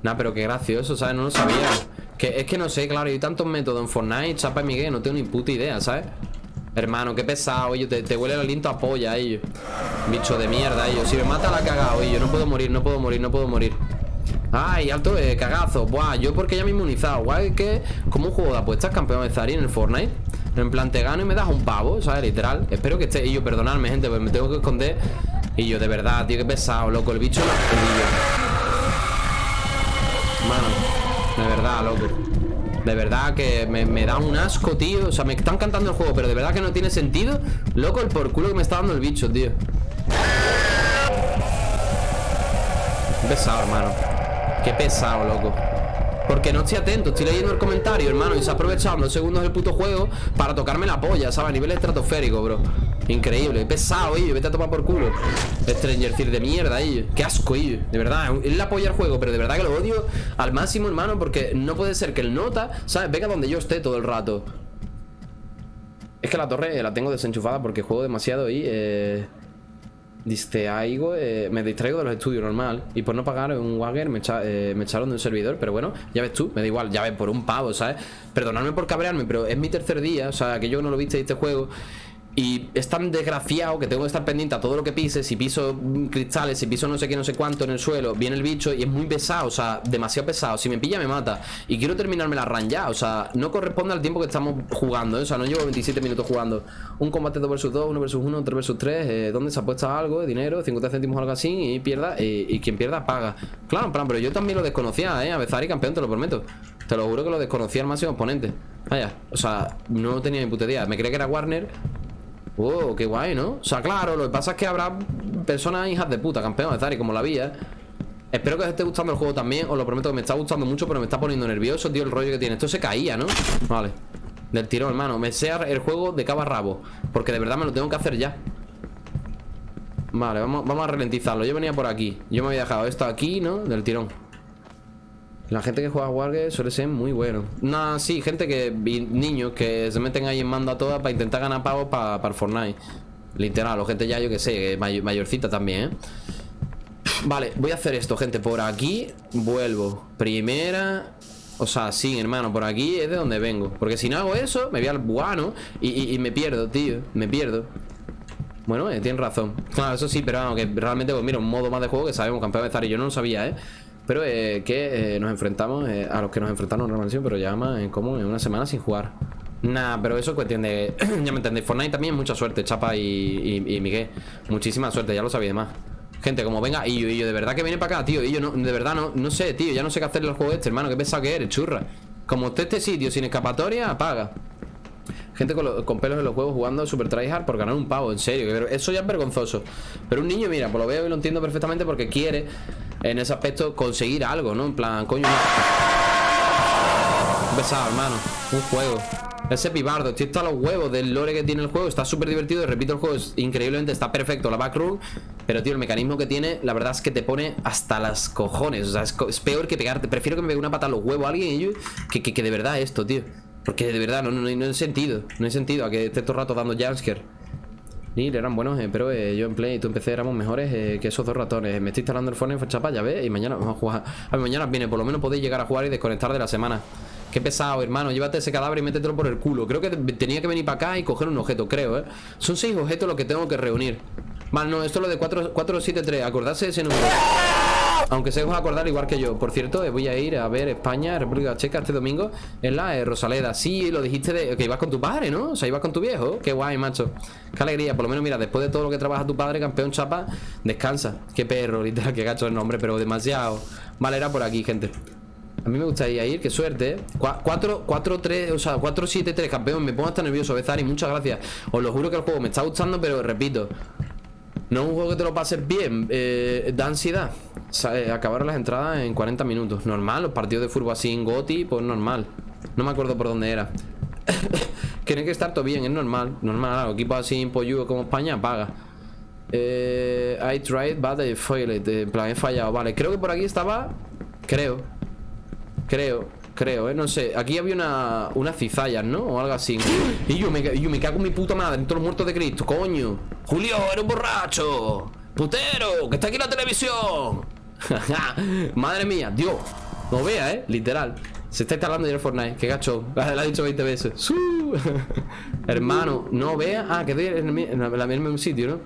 Nah, pero qué gracioso, ¿sabes? No lo sabía. Que, es que no sé, claro, hay tantos métodos en Fortnite, Chapa y Miguel, no tengo ni puta idea, ¿sabes? Hermano, qué pesado, ellos te, huele el aliento a polla, ellos. Bicho de mierda, ellos. Si me mata la cagado, ellos. No puedo morir, no puedo morir, no puedo morir. Ay, alto eh, cagazo. Buah, yo porque ya me he inmunizado. Guay, que como un juego de apuestas, campeón de Zari en el Fortnite. En plan, te gano y me das un pavo, ¿sabes? Literal. Espero que esté. Y yo, perdonadme, gente, pues me tengo que esconder. Y yo, de verdad, tío, qué pesado, loco. El bicho. Mano, de verdad, loco. De verdad que me, da un asco, tío. O sea, me están cantando el juego Pero de verdad que no tiene sentido. Loco, el por culo que me está dando el bicho, tío. Pesado, hermano. Qué pesado, loco. Porque no estoy atento, estoy leyendo el comentario, hermano Y se ha aprovechado dos segundos del puto juego Para tocarme la polla, ¿sabes? A nivel estratosférico, bro Increíble, pesado, ellos, vete a tomar por culo. Stranger Things de mierda, ellos Qué asco, ellos, de verdad, es la polla al juego Pero de verdad que lo odio al máximo, hermano Porque no puede ser que el nota, ¿sabes? Venga donde yo esté todo el rato. Es que la torre la tengo desenchufada Porque juego demasiado y eh, Distraigo, eh, me distraigo de los estudios normal. Y por no pagar un Wagger me, eh, me, echaron de un servidor Pero bueno, ya ves tú, me da igual Ya ves, por un pavo, ¿sabes? Perdonadme por cabrearme, pero es mi tercer día O sea, que yo no lo viste este juego y es tan desgraciado que tengo que estar pendiente a todo lo que pise. Si piso cristales, si piso no sé qué, no sé cuánto en el suelo Viene el bicho y es muy pesado, o sea, demasiado pesado. Si me pilla me mata. Y quiero terminarme la run ya, o sea, no corresponde al tiempo que estamos jugando ¿eh? O sea, no llevo 27 minutos jugando. Un combate 2 vs 2, 1 vs 1, 3 vs 3 eh, Donde se apuesta algo, dinero, 50 céntimos o algo así Y pierda, eh, y quien pierda paga. Claro, plan, pero yo también lo desconocía, eh A y campeón, te lo prometo. Te lo juro que lo desconocía al máximo oponente Vaya, o sea, no tenía ni puta idea. Me creía que era Warner Oh, qué guay, ¿no? O sea, claro, lo que pasa es que habrá personas hijas de puta, campeón de Zari, como la vía Espero que os esté gustando el juego también Os lo prometo que me está gustando mucho, pero me está poniendo nervioso, tío, el rollo que tiene. Esto se caía, ¿no? Vale. Del tirón, hermano. Me sea el juego de cabo a rabo Porque de verdad me lo tengo que hacer ya. Vale, vamos, vamos a ralentizarlo. Yo venía por aquí. Yo me había dejado esto aquí, ¿no? Del tirón la gente que juega a Wargame suele ser muy bueno. No, sí, gente que. niños que se meten ahí en mando a todas para intentar ganar pavos para, para Fortnite. Literal, o gente ya, yo que sé, mayorcita también, ¿eh? Vale, voy a hacer esto, gente. Por aquí vuelvo. Primera. O sea, sí, hermano, por aquí es de donde vengo. Porque si no hago eso, me voy al buano y, me pierdo, tío. Me pierdo. Bueno, eh, tienes razón. Claro, eso sí, pero vamos, que realmente, pues mira, un modo más de juego que sabemos, campeón de estar y yo no lo sabía, ¿eh? Pero eh, que eh, nos enfrentamos eh, a los que nos enfrentamos en la pero ya más en común en una semana sin jugar. Nah, pero eso es cuestión de. ya me entendéis. Fortnite también mucha suerte, Chapa y, Miguel. Muchísima suerte, ya lo sabía más. Gente, como venga, y yo, y yo de verdad que viene para acá, tío. Y yo no, de verdad no, no sé, tío. Ya no sé qué hacerle al juego este, hermano. Qué pesado que eres, churra. Como usted este sitio sin escapatoria, apaga. Gente con, pelos en los huevos jugando super tryhard por ganar un pavo, en serio. Eso ya es vergonzoso. Pero un niño, mira, pues lo veo y lo entiendo perfectamente porque quiere, en ese aspecto, conseguir algo, ¿no? En plan, coño. Un pesado, hermano. Un juego. Ese pibardo, estoy hasta los huevos del lore que tiene el juego Está súper divertido, repito, el juego es increíblemente Está perfecto, la backroom Pero tío, el mecanismo que tiene, la verdad es que te pone hasta las cojones O sea, es, peor que pegarte Prefiero que me pegue una pata a los huevos a alguien yo, que, que, de verdad esto, tío Porque de verdad no, no, no, hay sentido No hay sentido a que esté todo el rato dando jumpscare y eran buenos, eh, pero eh, yo en Play y tú en PC éramos mejores eh, que esos dos ratones. Me estoy instalando el en chapa, ya ves, y mañana vamos a jugar. A ver, mañana viene, por lo menos podéis llegar a jugar y desconectar de la semana. Qué pesado, hermano. Llévate ese cadáver y métetelo por el culo. Creo que tenía que venir para acá y coger un objeto, creo, ¿eh? Son seis objetos los que tengo que reunir. Vale, no, esto es lo de 473. Acordarse de ese número. Aunque se os acordar igual que yo. Por cierto, eh, voy a ir a ver España, República Checa este domingo en la eh, Rosaleda. Sí, lo dijiste de que ibas con tu padre, ¿no? O sea, ibas con tu viejo. Qué guay, macho. Qué alegría. Por lo menos, mira, después de todo lo que trabaja tu padre, campeón chapa, descansa. Qué perro, literal, qué gacho el nombre, pero demasiado. Vale, era por aquí, gente. A mí me gustaría ir, qué suerte 4, 4, 3, o sea, 4, 7, 3 Campeón, me pongo hasta nervioso, Bezari, muchas gracias Os lo juro que el juego me está gustando, pero repito No es un juego que te lo pases bien eh, Da ansiedad eh, Acabar las entradas en 40 minutos Normal, los partidos de fútbol así en Goti Pues normal, no me acuerdo por dónde era. Tiene que estar todo bien, es normal Normal, equipos así en pollo como España, paga. Eh, I tried, but I failed En plan, he fallado, vale Creo que por aquí estaba Creo Creo, creo, ¿eh? No sé. Aquí había una, unas cizallas, ¿no? O algo así. Y yo me, yo me cago en mi puta madre En todos los muertos de Cristo, coño. Julio, era un borracho. Putero, que está aquí en la televisión. Madre mía, Dios. No vea, ¿eh? Literal. Se está instalando ya el Fortnite, qué gacho La ha dicho 20 veces. Hermano, no vea. Ah, que estoy en el, mismo sitio, ¿no?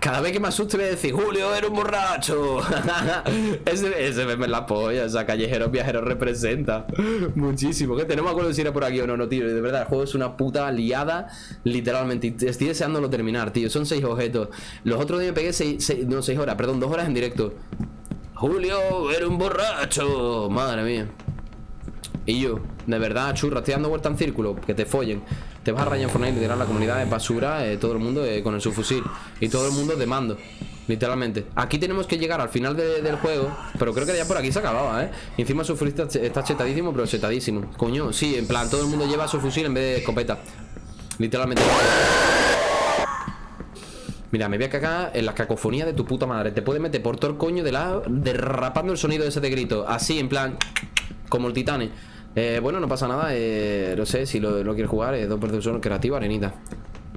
Cada vez que me asuste me decís, Julio, era un borracho. ese, ese meme la polla, o sea, callejeros viajeros representa muchísimo. Que tenemos acuerdo si era por aquí o no, no, tío. De verdad, el juego es una puta liada, literalmente. Estoy deseándolo terminar, tío. Son seis objetos. Los otros días me pegué seis, no, seis horas, perdón, dos horas en directo. Julio, era un borracho. Madre mía. Y yo, de verdad, churra, estoy dando vuelta en círculo, que te follen. Te vas a rayar en Fortnite tirar la comunidad de basura, eh, todo el mundo eh, con el subfusil. Y todo el mundo de mando. Literalmente Aquí tenemos que llegar al final del juego Pero creo que ya por aquí se acababa, ¿eh? encima su fusil está chetadísimo, pero chetadísimo Coño, sí, en plan, todo el mundo lleva su fusil en vez de escopeta Literalmente Mira, me voy a cagar en la cacofonía de tu puta madre Te puede meter por todo el coño de lado Derrapando el sonido de ese de grito Así, en plan, como el titane eh, bueno, no pasa nada, eh, no sé, si lo, lo quieres jugar, eh, dos uno creativo, arenita.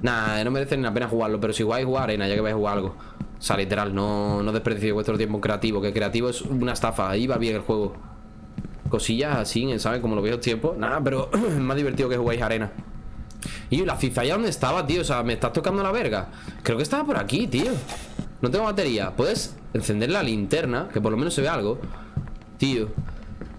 Nah, no merece ni la pena jugarlo, pero si jugáis, jugar arena, ya que vais a jugar algo. O sea, literal, no, no desperdicie vuestro tiempo creativo, que creativo es una estafa, ahí va bien el juego. Cosillas así, ¿sabes? Como los viejos tiempos. Nada, pero es más divertido que jugáis arena. Y la cizalla dónde estaba, tío? O sea, me estás tocando la verga. Creo que estaba por aquí, tío. No tengo batería. ¿Puedes encender la linterna? Que por lo menos se ve algo. Tío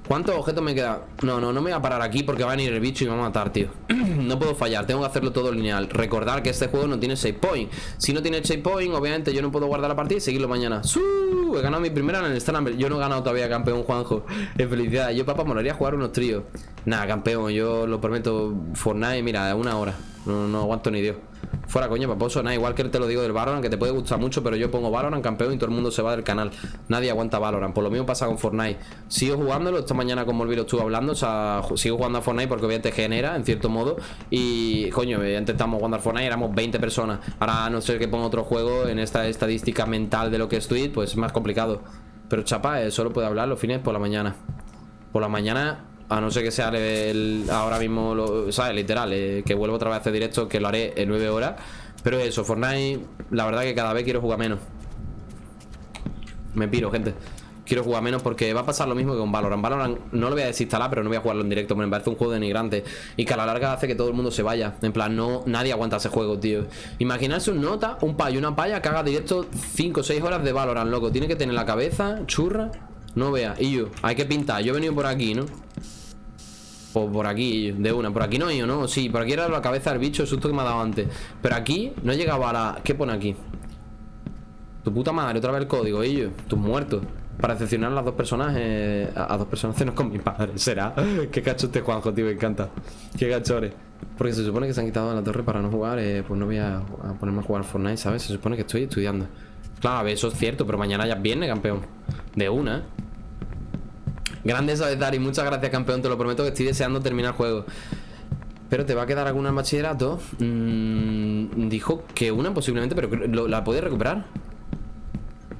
¿Cuántos objetos me quedan? No, no, no me voy a parar aquí porque va a venir el bicho y me va a matar, tío. No puedo fallar, tengo que hacerlo todo lineal. Recordar que este juego no tiene save point. Si no tiene save point, obviamente yo no puedo guardar la partida y seguirlo mañana. ¡Su! He ganado mi primera en el Stand Yo no he ganado todavía campeón, Juanjo. En felicidad, yo papá molaría jugar unos tríos. Nada, campeón, yo lo prometo. Fortnite, mira, una hora No, no aguanto ni Dios. Fuera coño, paposo, nada, igual que te lo digo del Valorant Que te puede gustar mucho, pero yo pongo Valorant campeón Y todo el mundo se va del canal, nadie aguanta Valorant Por lo mismo pasa con Fortnite. Sigo jugándolo, esta mañana con Molviro estuve hablando O sea, sigo jugando a Fortnite porque obviamente genera En cierto modo, y coño Intentamos jugar a Fortnite, éramos 20 personas. Ahora no sé que pongo otro juego En esta estadística mental de lo que es Twitch Pues es más complicado. Pero chapa, eh, solo puede hablar los fines por la mañana. Por la mañana a no ser que sea el, ahora mismo, lo, ¿sabes? Literal, eh, que vuelvo otra vez a hacer directo, que lo haré en 9 horas. Pero eso, Fortnite, la verdad que cada vez quiero jugar menos. Me piro, gente. Quiero jugar menos porque va a pasar lo mismo que con Valorant. Valorant no lo voy a desinstalar, pero no voy a jugarlo en directo. Me parece un juego denigrante. Y que a la larga hace que todo el mundo se vaya. En plan, no, nadie aguanta ese juego, tío. Imaginarse un nota, un payo, una paya que haga directo 5 o 6 horas de Valorant, loco. Tiene que tener la cabeza churra. No vea. Y yo, hay que pintar. Yo he venido por aquí, ¿no? Por aquí, de una. Por aquí no he ido, ¿no? Sí, por aquí era la cabeza del bicho El susto que me ha dado antes. Pero aquí no llegaba a la... ¿Qué pone aquí? Tu puta madre, otra vez el código, ellos Tus muertos. Para decepcionar a las dos personas a, dos personas cenos con mi padre ¿Será? Qué cacho este Juanjo, tío, me encanta. Qué cachores Porque se supone que se han quitado la torre para no jugar eh, Pues no voy a, ponerme a jugar Fortnite, ¿sabes? Se supone que estoy estudiando. Claro, a ver, eso es cierto Pero mañana ya viene, campeón. De una Grande sabes, Dari Muchas gracias, campeón Te lo prometo que estoy deseando terminar el juego pero te va a quedar alguna en bachillerato mm, Dijo que una posiblemente Pero la puedes recuperar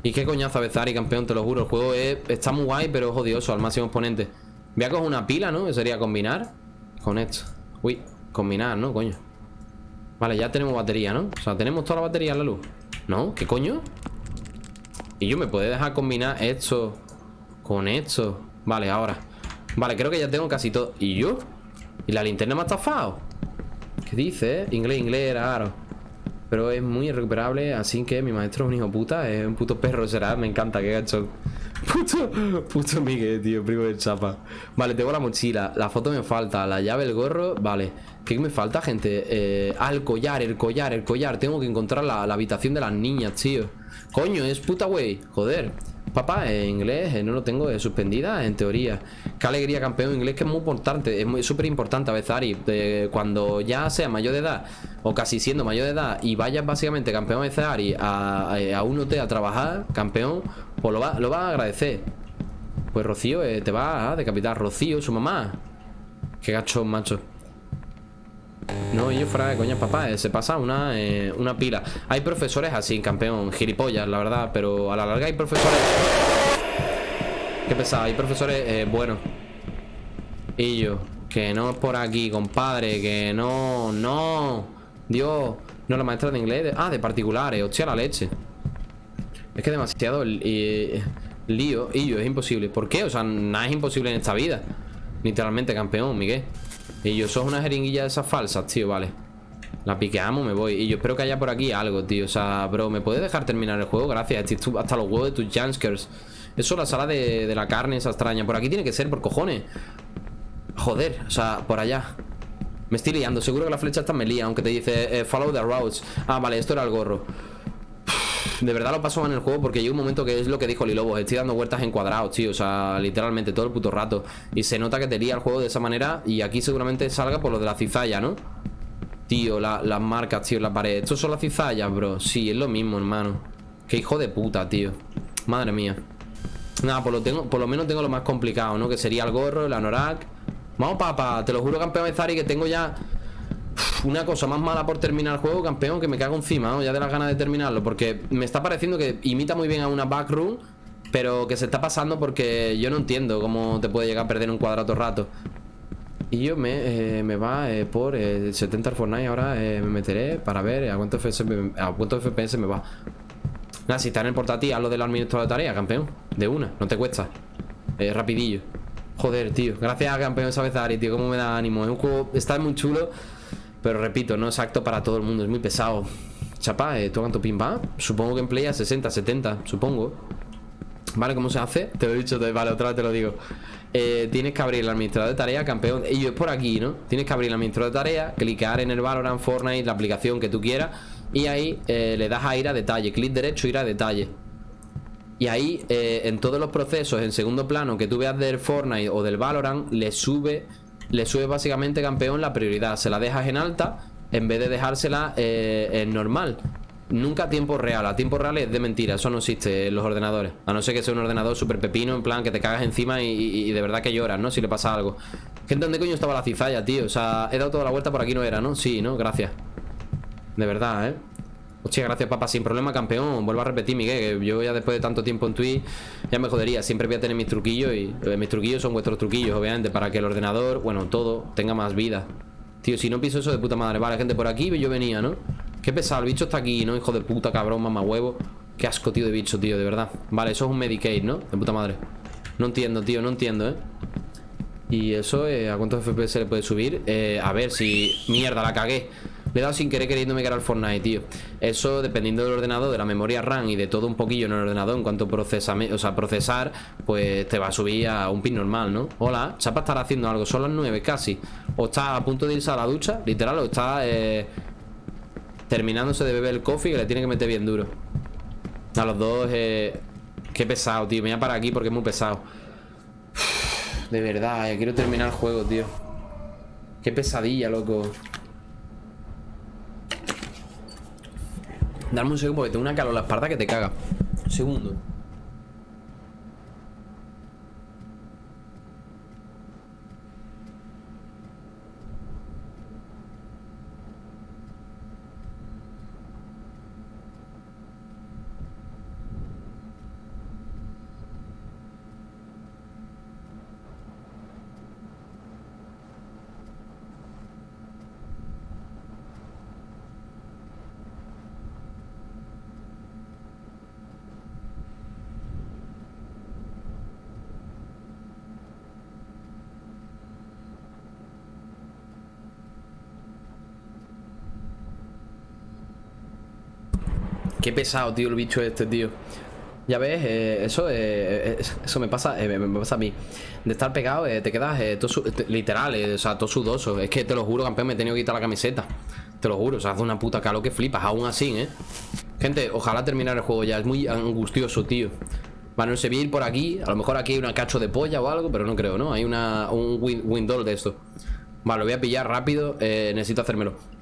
y qué coñazo Bezari, campeón, te lo juro El juego está muy guay, pero es odioso al máximo exponente Voy a coger una pila, ¿no? Que sería combinar Con esto Uy, combinar, ¿no? Coño Vale, ya tenemos batería, ¿no? O sea, tenemos toda la batería en la luz ¿No? ¿Qué coño? Y yo me puedo dejar combinar esto Con esto Vale, ahora Vale, creo que ya tengo casi todo ¿Y yo? ¿Y la linterna me ha estafado? ¿Qué dice? Inglés, inglés, raro pero es muy irrecuperable, así que mi maestro es un hijo puta, es un puto perro será, me encanta, qué gacho. Puto, puto Miguel, tío, primo de chapa. Vale, tengo la mochila, la foto me falta, la llave, el gorro, vale. ¿Qué me falta, gente? Eh, ah, el collar, el collar, el collar. Tengo que encontrar la, la habitación de las niñas, tío. Coño, es puta wey, joder. Papá, en inglés eh, no lo tengo eh, suspendida, en teoría. Qué alegría, campeón. Inglés que es muy importante, es súper importante a veces, Ari. cuando ya sea mayor de edad, o casi siendo mayor de edad, y vayas básicamente, campeón, a veces, Ari, a, un hotel a trabajar, campeón, pues lo va, lo va a agradecer. Pues Rocío eh, te va a decapitar. Rocío, su mamá. Qué gacho, macho. No, yo fuera de papá, eh, se pasa una, eh, una pila. Hay profesores así, campeón, gilipollas, la verdad Pero a la larga hay profesores Qué pesado, hay profesores eh, buenos. Y yo Que no es por aquí, compadre Que no, no. Dios, no, la maestra de inglés Ah, de particulares, hostia la leche. Es que demasiado lío Y yo, es imposible. ¿Por qué? O sea, nada es imposible en esta vida. Literalmente, campeón, Miguel y yo, sos una jeringuilla de esas falsas, tío, vale. La piqueamos, me voy Y yo espero que haya por aquí algo, tío. O sea, bro, ¿me puedes dejar terminar el juego? Gracias, hasta los huevos de tus Janskers Eso es la sala de, la carne esa extraña. Por aquí tiene que ser, por cojones. Joder, o sea, por allá. Me estoy liando, seguro que la flecha está me lía Aunque te dice, eh, follow the routes. Ah, vale, esto era el gorro de verdad lo paso en el juego porque llega un momento que es lo que dijo Lilobos Estoy dando vueltas en cuadrados, tío O sea, literalmente todo el puto rato Y se nota que te lía el juego de esa manera Y aquí seguramente salga por lo de la cizalla, ¿no? Tío, las marcas, tío, la pared ¿Estos son las cizallas, bro? Sí, es lo mismo, hermano Qué hijo de puta, tío Madre mía Nada, por lo, tengo, por lo menos tengo lo más complicado, ¿no? Que sería el gorro, el anorak Vamos, papá, te lo juro, campeón de Zari Que tengo ya una cosa más mala por terminar el juego, campeón, que me cago encima, Ya de las ganas de terminarlo, porque me está pareciendo que imita muy bien a una backroom, pero que se está pasando porque yo no entiendo cómo te puede llegar a perder un cuadrado rato. Y yo me, eh, me va eh, por el 70 Fortnite, ahora eh, me meteré para ver a cuánto, FPS, a cuánto FPS me va. Nada, si está en el portátil, haz lo del administrador de tarea, campeón. De una, no te cuesta. rapidillo. Joder, tío. Gracias, campeón, sabes, Ari, tío. Cómo me da ánimo. Es un juego, está muy chulo. Pero repito, no es acto para todo el mundo, es muy pesado. Chapa, ¿eh, ¿tú cuánto? Supongo que emplea 60, 70, supongo. ¿Vale? ¿Cómo se hace? Te lo he dicho, vale, otra vez te lo digo. Eh, tienes que abrir el administrador de tarea, campeón. Y yo es por aquí, ¿no? Tienes que abrir el administrador de tarea, clicar en el Valorant, Fortnite, la aplicación que tú quieras. Y ahí eh, le das a ir a detalle, clic derecho, ir a detalle. Y ahí, eh, en todos los procesos, en segundo plano, que tú veas del Fortnite o del Valorant, le sube le sube básicamente campeón la prioridad. Se la dejas en alta en vez de dejársela eh, en normal. Nunca a tiempo real. A tiempo real es de mentira. Eso no existe en los ordenadores. A no ser que sea un ordenador súper pepino, en plan que te cagas encima y, de verdad que lloras, ¿no? Si le pasa algo. Gente, ¿dónde coño estaba la cizalla, tío? O sea, he dado toda la vuelta por aquí, no era, ¿no? Sí, ¿no? Gracias. De verdad, ¿eh? Hostia, gracias papá, sin problema campeón Vuelvo a repetir, Miguel, que yo ya después de tanto tiempo en Twitch Ya me jodería, siempre voy a tener mis truquillos Y eh, mis truquillos son vuestros truquillos, obviamente Para que el ordenador, bueno, todo, tenga más vida Tío, si no piso eso de puta madre Vale, gente, por aquí yo venía, ¿no? Qué pesado, el bicho está aquí, ¿no? Hijo de puta, cabrón, mamá huevo Qué asco, tío, de bicho, tío, de verdad Vale, eso es un Medicaid, ¿no? De puta madre No entiendo, tío, no entiendo, ¿eh? Y eso, eh, ¿a cuántos FPS le puede subir? Eh, a ver si... Mierda, la cagué le he dado sin querer queriéndome quedar al Fortnite, tío. Eso dependiendo del ordenador, de la memoria RAM Y de todo un poquillo en el ordenador En cuanto procesa, o sea, procesar Pues te va a subir a un pin normal, ¿no? Hola, Chapa estará haciendo algo Son las 9 casi. O está a punto de irse a la ducha Literal, o está eh, terminándose de beber el coffee Que le tiene que meter bien duro. A los dos eh, Qué pesado, tío. Me voy a parar aquí porque es muy pesado. De verdad, eh, quiero terminar el juego, tío. Qué pesadilla, loco Dame un segundo porque tengo una calor en la espalda que te caga. Un segundo Qué pesado, tío, el bicho este, tío. Ya ves, eh, eso eh, eh, eso me pasa, me pasa a mí. De estar pegado, te quedas todo literal, o sea, todo sudoso. Es que te lo juro, campeón, me he tenido que quitar la camiseta. Te lo juro, o sea, hace una puta calor que flipas Aún así, ¿eh? Gente, ojalá terminar el juego ya, es muy angustioso, tío. A ir por aquí A lo mejor aquí hay una cacho de polla o algo Pero no creo, ¿no? Hay una, un window de esto. Vale, lo voy a pillar rápido Necesito hacérmelo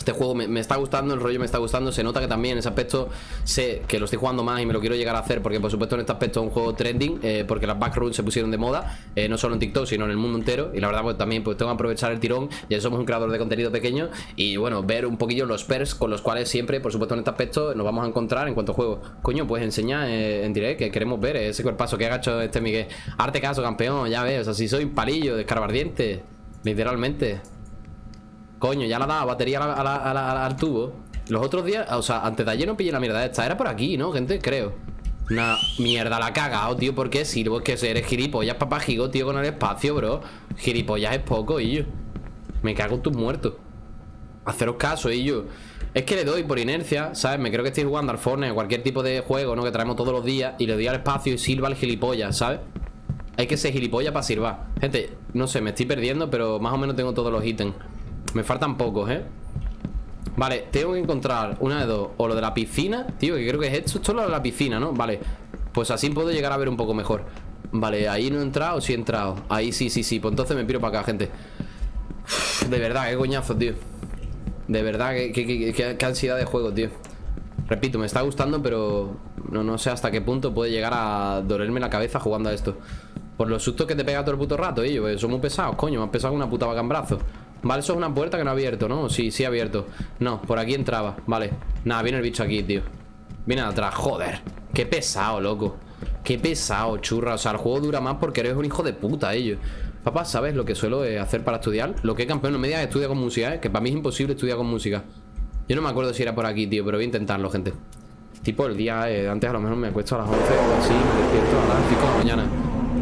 este juego me, está gustando, el rollo me está gustando Se nota que también en ese aspecto sé que lo estoy jugando más Y me lo quiero llegar a hacer Porque por supuesto en este aspecto es un juego trending eh, Porque las backrooms se pusieron de moda eh, No solo en TikTok, sino en el mundo entero Y la verdad pues también pues tengo que aprovechar el tirón Ya somos un creador de contenido pequeño Y bueno, ver un poquillo los perks con los cuales siempre Por supuesto en este aspecto nos vamos a encontrar en cuanto a juego. Coño, pues enseña eh, en direct Que queremos ver ese cuerpazo que ha hecho este Miguel. Arte caso, campeón, ya ves O sea, si soy palillo de escarbardiente Literalmente Coño, ya la daba batería al tubo Los otros días, o sea, antes de ayer no pillé la mierda esta Era por aquí, ¿no, gente? Creo Una mierda la ha cagado, tío ¿Por qué sirvo? Es que eres gilipollas, papá gigo, tío, con el espacio, bro Gilipollas es poco, y yo Me cago en tus muertos Haceros caso, y yo es que le doy por inercia, ¿sabes? Me creo que estoy jugando al Fortnite o cualquier tipo de juego, ¿no? Que traemos todos los días Y le doy al espacio y sirva al gilipollas, ¿sabes? Hay que ser gilipollas para sirvar Gente, no sé, me estoy perdiendo Pero más o menos tengo todos los ítems me faltan pocos, ¿eh? Vale, tengo que encontrar una de dos. O lo de la piscina, tío, que creo que es esto Esto es lo de la piscina, ¿no? Vale, pues así puedo llegar a ver un poco mejor. Vale, ahí no he entrado, sí he entrado. Ahí sí, sí, sí, pues entonces me piro para acá, gente. De verdad, qué coñazo, tío. De verdad, qué, ansiedad de juego, tío. Repito, me está gustando, pero no, no sé hasta qué punto puede llegar a dolerme la cabeza jugando a esto. Por los sustos que te pega todo el puto rato, ellos Son muy pesados, coño, han pesado una puta vaca en brazo Vale, eso es una puerta que no ha abierto, ¿no? Sí, sí ha abierto. No, por aquí entraba, vale. Nada, viene el bicho aquí, tío. Viene atrás, joder. Qué pesado, loco. Qué pesado, churra. O sea, el juego dura más porque eres un hijo de puta, ellos Papá, ¿sabes lo que suelo eh, hacer para estudiar? Lo que campeón no me digas estudia con música, ¿eh? Que para mí es imposible estudiar con música. Yo no me acuerdo si era por aquí, tío Pero voy a intentarlo, gente. Tipo el día, eh, antes a lo mejor me acuesto a las 11 o así Me despierto a las 5 de la mañana.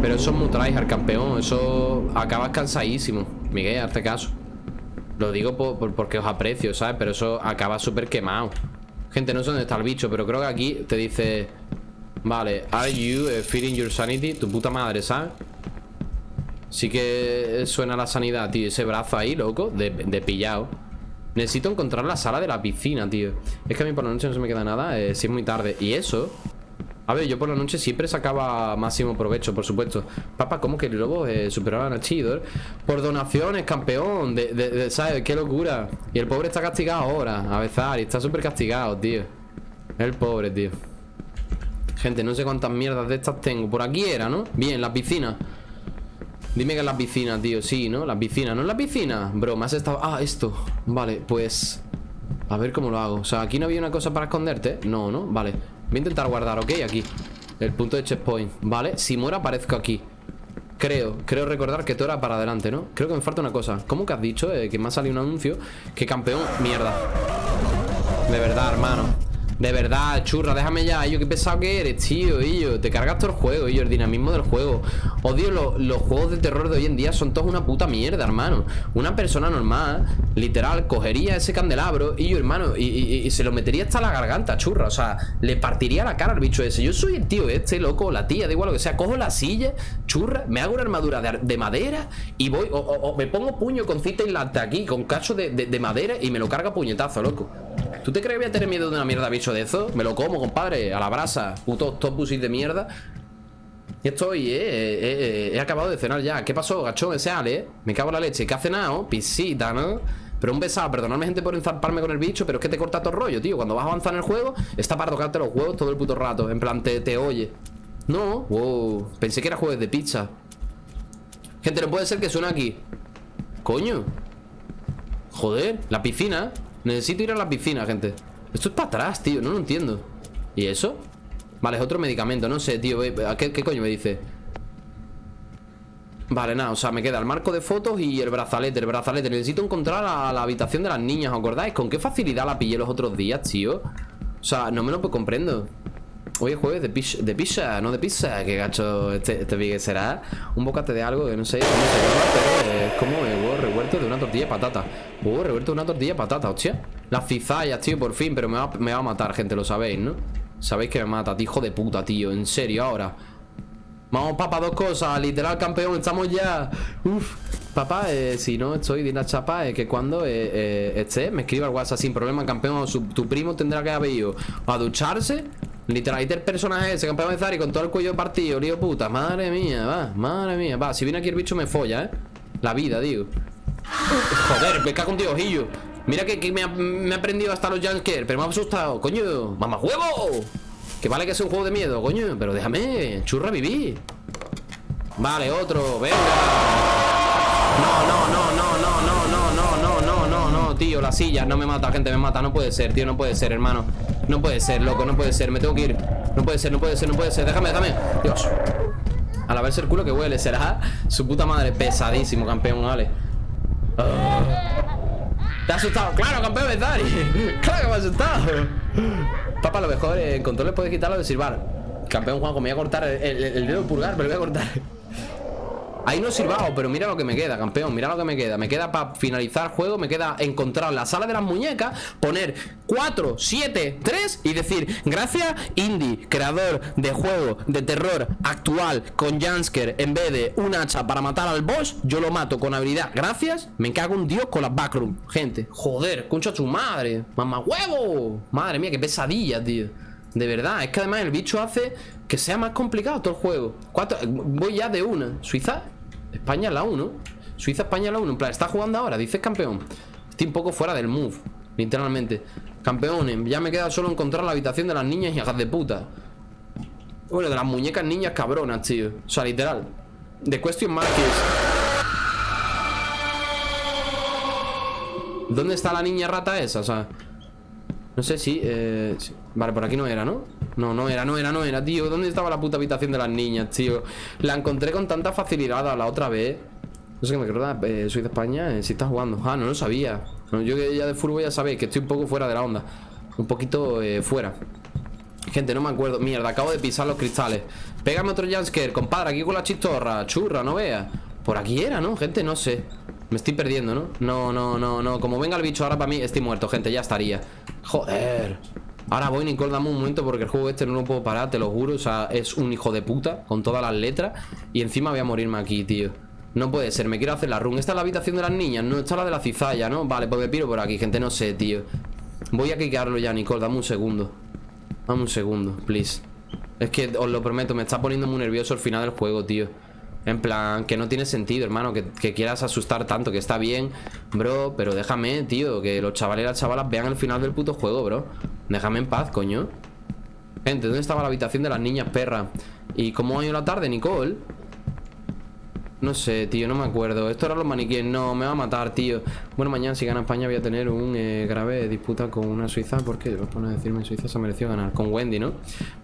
Pero eso es muy tryhard, campeón. Eso acabas cansadísimo. Miguel, hazte caso lo digo porque os aprecio, ¿sabes? Pero eso acaba súper quemado Gente, no sé dónde está el bicho Pero creo que aquí te dice Vale, are you uh, feeding your sanity? Tu puta madre, ¿sabes? Sí que suena la sanidad, tío Ese brazo ahí, loco, de, de pillado Necesito encontrar la sala de la piscina, tío Es que a mí por la noche no se me queda nada eh, Si es muy tarde Y eso a ver, yo por la noche siempre sacaba máximo provecho, por supuesto Papá, ¿cómo que el lobo eh, superaban a Chidor? Por donaciones, campeón de, de, ¿Sabes? Qué locura Y el pobre está castigado ahora, a besar Y está súper castigado, tío El pobre, tío Gente, no sé cuántas mierdas de estas tengo Por aquí era, ¿no? Bien, la piscina Dime que es la piscina, tío Sí, ¿no? La piscina ¿No es la piscina? Bro, me has estado... Ah, esto Vale, pues... A ver cómo lo hago O sea, ¿aquí no había una cosa para esconderte? No, ¿no? Vale Voy a intentar guardar, ¿ok? Aquí El punto de checkpoint ¿Vale? Si muero aparezco aquí Creo, creo recordar que todo era para adelante, ¿no? Creo que me falta una cosa ¿Cómo que has dicho? Eh, que me ha salido un anuncio Que campeón... Mierda De verdad, hermano de verdad, churra, déjame ya. Yo qué pesado que eres, tío, y yo Te cargas todo el juego, y yo, el dinamismo del juego. Odio los juegos de terror de hoy en día Son todos una puta mierda, hermano. Una persona normal, literal, cogería ese candelabro Y yo, hermano, y, se lo metería hasta la garganta, churra. O sea, le partiría la cara al bicho ese. Yo soy el tío este, loco, la tía, da igual lo que sea. Cojo la silla, churra, me hago una armadura de, madera Y voy, o, me pongo puño con cita lante aquí Con cacho de, de madera y me lo carga puñetazo, loco ¿Tú te crees que voy a tener miedo de una mierda bicho de eso? Me lo como, compadre, a la brasa Puto octopusis de mierda Y estoy, eh, eh, eh, He acabado de cenar ya ¿Qué pasó, gachón? Ese Ale, eh? Me cago en la leche ¿Qué ha cenado? Pisita, ¿no? Pero un besado, perdonadme gente por enzarparme con el bicho Pero es que te corta todo el rollo, tío Cuando vas a avanzar en el juego Está para tocarte los huevos todo el puto rato En plan, te, te oye No, wow Pensé que era jueves de pizza Gente, no puede ser que suene aquí Coño Joder, la piscina Necesito ir a la piscina, gente Esto es para atrás, tío, no lo entiendo ¿Y eso? Vale, es otro medicamento, no sé, tío ¿Qué, qué coño me dice? Vale, nada, o sea, me queda el marco de fotos y el brazalete El brazalete, necesito encontrar a la habitación de las niñas ¿Os acordáis? ¿Con qué facilidad la pillé los otros días, tío? O sea, no me lo comprendo Hoy es jueves de, pizza, de pizza, no de pizza Qué gacho este, este será Un bocate de algo que no sé cómo se llama Pero es como el huevo revuelto de una tortilla de patata. Huevo revuelto de una tortilla de patata, hostia. Las cizallas, tío, por fin Pero me va, me va a matar, gente, lo sabéis, ¿no? Sabéis que me mata, tío, hijo de puta, tío En serio, ahora. Vamos, papá, dos cosas Literal, campeón, estamos ya. Uf Papá, eh, si no estoy de la chapa Es que cuando eh, eh, esté Me escriba al WhatsApp sin problema, campeón Tu primo tendrá que haber ido a ducharse Literal, el personaje ese, campeón de Zari con todo el cuello partido, lío puta. Madre mía, va, madre mía. Va, si viene aquí el bicho me folla, ¿eh? La vida, digo. Joder, me cago en Dios, Illo. Mira que, me, ha, me, aprendido hasta los junkers, pero me ha asustado. Coño, mamá huevo. Que vale que es un juego de miedo, coño. Pero déjame, churra, vivir. Vale, otro, venga. No, no, no, no, no, no, no, no, no, no, no, no, tío, la silla. No me mata, gente, me mata. No puede ser, tío, no puede ser, hermano. No puede ser, loco, no puede ser Me tengo que ir. No puede ser, no puede ser, no puede ser. Déjame, déjame. Dios. A la vez el culo que huele Será su puta madre. Pesadísimo, campeón, vale. Oh. ¿Te ha asustado? Claro, campeón, Betari Claro que me ha asustado. Papá, lo mejor En control le puedes quitarlo de silbar. Campeón Juanjo, me voy a cortar el, el dedo pulgar Me lo voy a cortar Ahí no he sirvado, pero mira lo que me queda, campeón Mira lo que me queda, me queda para finalizar el juego Me queda encontrar la sala de las muñecas Poner 4, 7, 3 Y decir, gracias Indie Creador de juego de terror Actual, con Jansker En vez de un hacha para matar al boss Yo lo mato con habilidad, gracias Me cago un dios con las backroom, gente. Joder, concha su madre, mamá huevo. Madre mía, qué pesadilla, tío. De verdad, es que además el bicho hace que sea más complicado todo el juego. Voy ya de una. Suiza España la 1 Suiza, España la 1 En plan, está jugando ahora, dices campeón. Estoy un poco fuera del move Literalmente. Campeones, ya me queda solo encontrar la habitación de las niñas hijas de puta. Bueno, de las muñecas niñas cabronas, tío. O sea, literal. De question mark ¿Dónde está la niña rata esa? O sea No sé si... Eh... Vale, por aquí no era, ¿no? No, no era, no era, no era, tío ¿Dónde estaba la puta habitación de las niñas, tío? La encontré con tanta facilidad a la otra vez. No sé qué me creo eh, Soy de España, eh, si está jugando. Ah, no lo sabía. Yo ya de fútbol ya sabéis que estoy un poco fuera de la onda. Un poquito eh, fuera. Gente, no me acuerdo. Mierda, acabo de pisar los cristales. Pégame otro jumpscare, compadre, aquí con la chistorra. Churra, no veas Por aquí era, ¿no? Gente, no sé. Me estoy perdiendo, ¿no? No, no, no, no. Como venga el bicho ahora para mí, estoy muerto, gente, ya estaría. Joder Ahora voy, Nicole, dame un momento porque el juego este no lo puedo parar, te lo juro. O sea, es un hijo de puta con todas las letras. Y encima voy a morirme aquí, tío. No puede ser, me quiero hacer la run. Esta es la habitación de las niñas, no, esta es la de la cizalla, ¿no? Vale, pues me piro por aquí, gente, no sé, tío. Voy a quicarlo ya, Nicole, dame un segundo. Dame un segundo, please. Es que os lo prometo, me está poniendo muy nervioso el final del juego, tío. En plan, que no tiene sentido, hermano que, quieras asustar tanto, que está bien Bro, pero déjame, tío Que los chavales y las chavalas vean el final del puto juego, bro Déjame en paz, coño Gente, ¿dónde estaba la habitación de las niñas, perra? ¿Y cómo ha ido la tarde, Nicole? No sé, tío, no me acuerdo. Esto era los maniquíes, no, me va a matar, tío. Bueno, mañana si gana España voy a tener un eh, grave disputa con una suiza Porque vas a decirme Suiza se ha merecido ganar. Con Wendy, ¿no?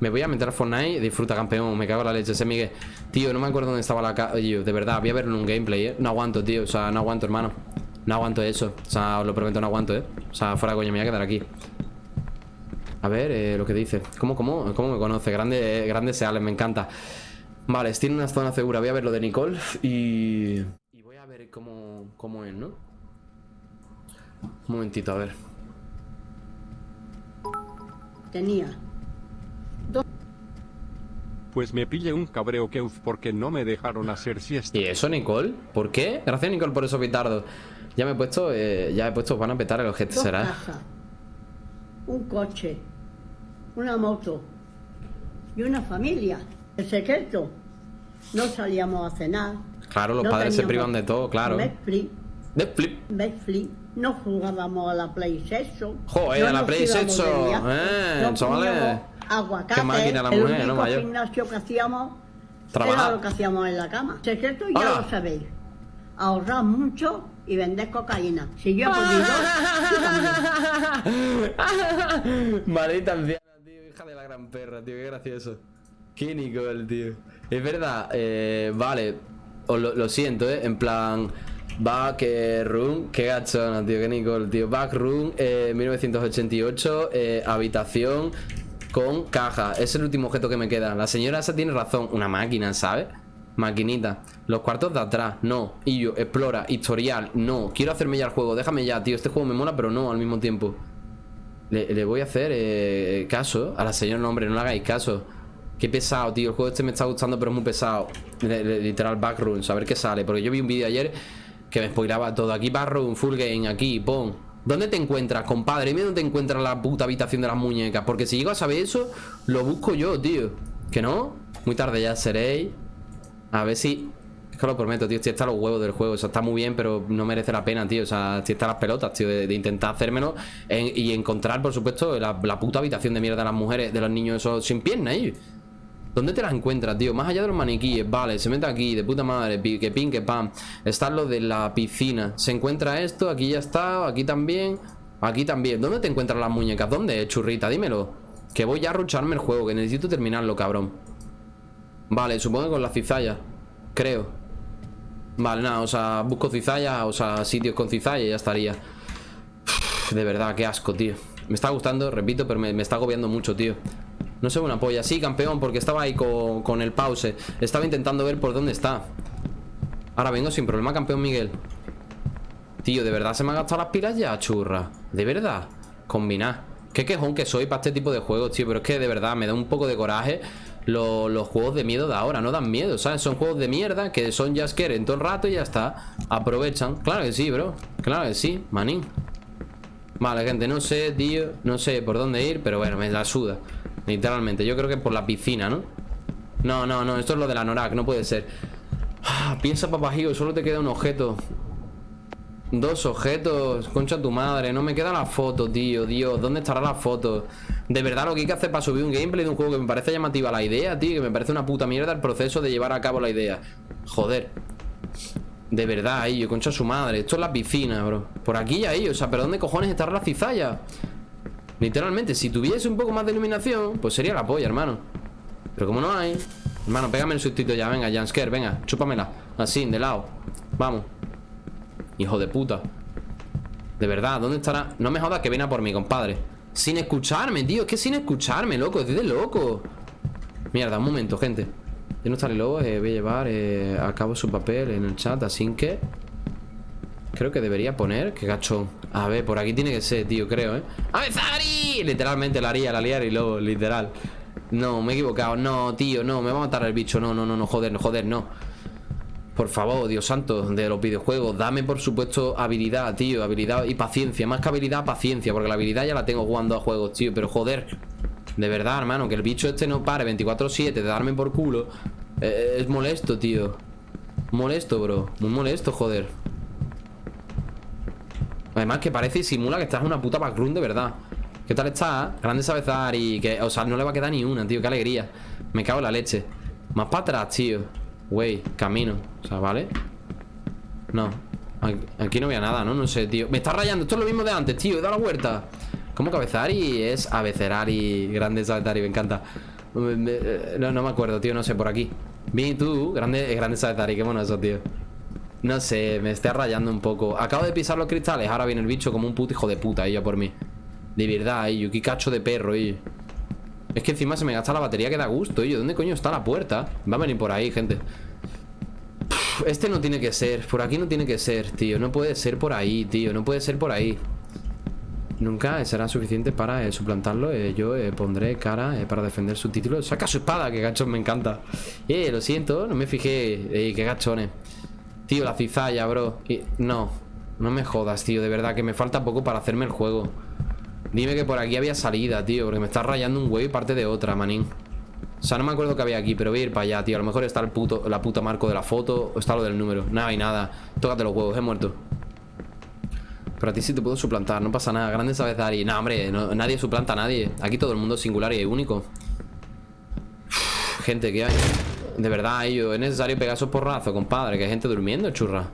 Me voy a meter a Fortnite Disfruta, campeón, me cago en la leche Ese Miguel. Tío, no me acuerdo dónde estaba la De verdad, voy a verlo en un gameplay, ¿eh? No aguanto, tío, o sea, no aguanto, hermano. No aguanto eso. O sea, os lo prometo, no aguanto, ¿eh? O sea, fuera coño, me voy a quedar aquí. A ver, eh, lo que dice. ¿Cómo, cómo, cómo me conoce? Grande, grandes seales, me encanta Vale, en una zona segura. Voy a ver lo de Nicole y... Y voy a ver cómo, cómo es, ¿no? Un momentito, a ver. Tenía. Pues me pille un cabreo que porque no me dejaron hacer siesta. ¿Y eso, Nicole? ¿Por qué? Gracias, Nicole, por eso, pitardo. Ya me he puesto, eh, ya he puesto, van a petar el objeto, ¿será? un coche, una moto y una familia. El secreto, no salíamos a cenar. Claro, los no padres se privan de todo, claro. Netflix, Netflix. Netflix, no jugábamos a la PlayStation. Joder, no a la PlayStation, eh, no chavales. comíamos Aguacate, Qué máquina la el mujer, único ¿no, gimnasio que hacíamos Trabajar. era lo que hacíamos en la cama. Secreto ya Hola. lo sabéis. Ahorrar mucho y vender cocaína. Si yo he podido, tú también. Maldita anciana, tío, hija de la gran perra, tío, qué gracioso. Qué Nicole, tío. Es verdad, eh, vale, os lo, siento, eh, en plan. Backroom, qué gachona, tío, qué Nicole, tío. Backroom, eh, 1988, eh, habitación con caja. Es el último objeto que me queda. La señora esa tiene razón, una máquina, ¿sabes? Maquinita. Los cuartos de atrás, no. Y yo, explora, historial, no. Quiero hacerme ya el juego, déjame ya, tío. Este juego me mola, pero no al mismo tiempo. Le, le voy a hacer eh, caso a la señora, no, hombre, no le hagáis caso. Qué pesado, tío. El juego este me está gustando, pero es muy pesado. Literal, backrooms, a ver qué sale. Porque yo vi un vídeo ayer que me spoilaba todo. Aquí, backroom, full game, aquí, pon. ¿Dónde te encuentras, compadre? Dime dónde te encuentras la puta habitación de las muñecas. Porque si llego a saber eso, lo busco yo, tío. ¿Que no? Muy tarde ya seréis. A ver si. Es que lo prometo, tío. Estoy hasta los huevos del juego. O sea, está muy bien, pero no merece la pena, tío. O sea, estoy hasta las pelotas, tío, de, intentar hacérmelo. en- y encontrar, por supuesto, la, puta habitación de mierda de las mujeres, de los niños esos sin piernas, ahí. ¿Dónde te las encuentras, tío? Más allá de los maniquíes, vale, se mete aquí, de puta madre, que pin, que pam. Está lo de la piscina. Se encuentra esto, aquí ya está, aquí también, aquí también. ¿Dónde te encuentras las muñecas? ¿Dónde, churrita? Dímelo. Que voy ya a rucharme el juego, que necesito terminarlo, cabrón. Vale, supongo que con la cizalla. Creo. Vale, nada, o sea, busco cizalla, o sea, sitios con cizalla y ya estaría. De verdad, qué asco, tío. Me está gustando, repito, pero me, me está agobiando mucho, tío. No sé una polla. Sí, campeón, porque estaba ahí con, con el pause. Estaba intentando ver por dónde está. Ahora vengo sin problema, campeón Miguel. Tío, ¿de verdad se me han gastado las pilas ya, churra? ¿De verdad? Combinar. Qué quejón que soy para este tipo de juegos, tío. Pero es que de verdad me da un poco de coraje lo- los juegos de miedo de ahora. No dan miedo, ¿sabes? Son juegos de mierda que son jumpscare en todo el rato y ya está. Aprovechan. Claro que sí, bro. Claro que sí, manín. Vale, gente, no sé, tío No sé por dónde ir, pero bueno, me la suda Literalmente, yo creo que por la piscina, ¿no? No, no, no, esto es lo de la Norak, no puede ser Ah, Piensa, papajío, solo te queda un objeto Dos objetos, concha tu madre No me queda la foto, tío, Dios ¿Dónde estará la foto? De verdad, lo que hay que hacer para subir un gameplay de un juego que me parece llamativa la idea, tío Que me parece una puta mierda el proceso de llevar a cabo la idea Joder de verdad, yo concha su madre. Esto es la piscina, bro. Por aquí y ahí, o sea, ¿pero dónde cojones estará la cizalla? Literalmente, si tuviese un poco más de iluminación, pues sería la polla, hermano. Pero como no hay, hermano, pégame el sustito ya, venga, Jansker, venga, chúpamela. Así, de lado. Vamos. Hijo de puta. De verdad, ¿dónde estará? No me jodas que viene a por mí, compadre. Sin escucharme, tío. Es que sin escucharme, loco. Estoy de loco. Mierda, un momento, gente. Yo no estaré loco. eh, voy a llevar eh, a cabo su papel en el chat. Así que. Creo que debería poner. Qué gachón. A ver, por aquí tiene que ser, tío, creo, ¿eh? ¡A ver, Zari! Literalmente la haría, la haría y luego, literal. No, me he equivocado. No, tío, no. Me va a matar el bicho. No, no, no, no. Joder, no, joder, no. Por favor, Dios santo, de los videojuegos, dame por supuesto habilidad, tío, habilidad y paciencia, más que habilidad, paciencia, porque la habilidad ya la tengo jugando a juegos, tío, pero joder, de verdad, hermano, que el bicho este no pare 24-7 de darme por culo, eh, es molesto, tío, molesto, bro, muy molesto, joder. Además que parece y simula que estás una puta backroom de verdad. ¿Qué tal está? Grande Sabezar y que, o sea, no le va a quedar ni una, tío, qué alegría. Me cago en la leche. Más para atrás, tío. Güey, camino. O sea, ¿vale? No. Aquí, no había nada, ¿no? No sé, tío. Me está rayando. Esto es lo mismo de antes, tío. He dado la vuelta. ¿Cómo cabezari? Es abecerari. Grande Sabezari, me encanta. Me- me- eh, No, no me acuerdo, tío. No sé, por aquí. Vi tú. Grande, grande Sabezari. Qué bueno eso, tío. No sé, me está rayando un poco. Acabo de pisar los cristales. Ahora viene el bicho como un puto hijo de puta. Ella por mí. De verdad, ello. Qué cacho de perro, ello. Es que encima se me gasta la batería que da gusto, ello. ¿Dónde coño está la puerta? Va a venir por ahí, gente. Este no tiene que ser. Por aquí no tiene que ser, tío. No puede ser por ahí, tío. No puede ser por ahí. Nunca será suficiente para eh, suplantarlo. Eh, yo eh, pondré cara eh, para defender su título. Saca su espada, que gachón me encanta. Eh, lo siento, no me fijé. Eh, qué gachones. Tío, la cizalla, bro. No, no me jodas, tío. De verdad que me falta poco para hacerme el juego. Dime que por aquí había salida, tío Porque me está rayando un huevo y parte de otra, manín O sea, no me acuerdo que había aquí Pero voy a ir para allá, tío A lo mejor está el puto, la puta marco de la foto O está lo del número Nada y nada Tócate los huevos, he muerto Pero a ti sí te puedo suplantar No pasa nada Grande sabes dar No, hombre Nadie suplanta a nadie Aquí todo el mundo es singular y único Gente, ¿qué hay? De verdad, ello Es necesario pegar esos porrazos, compadre Que hay gente durmiendo, churra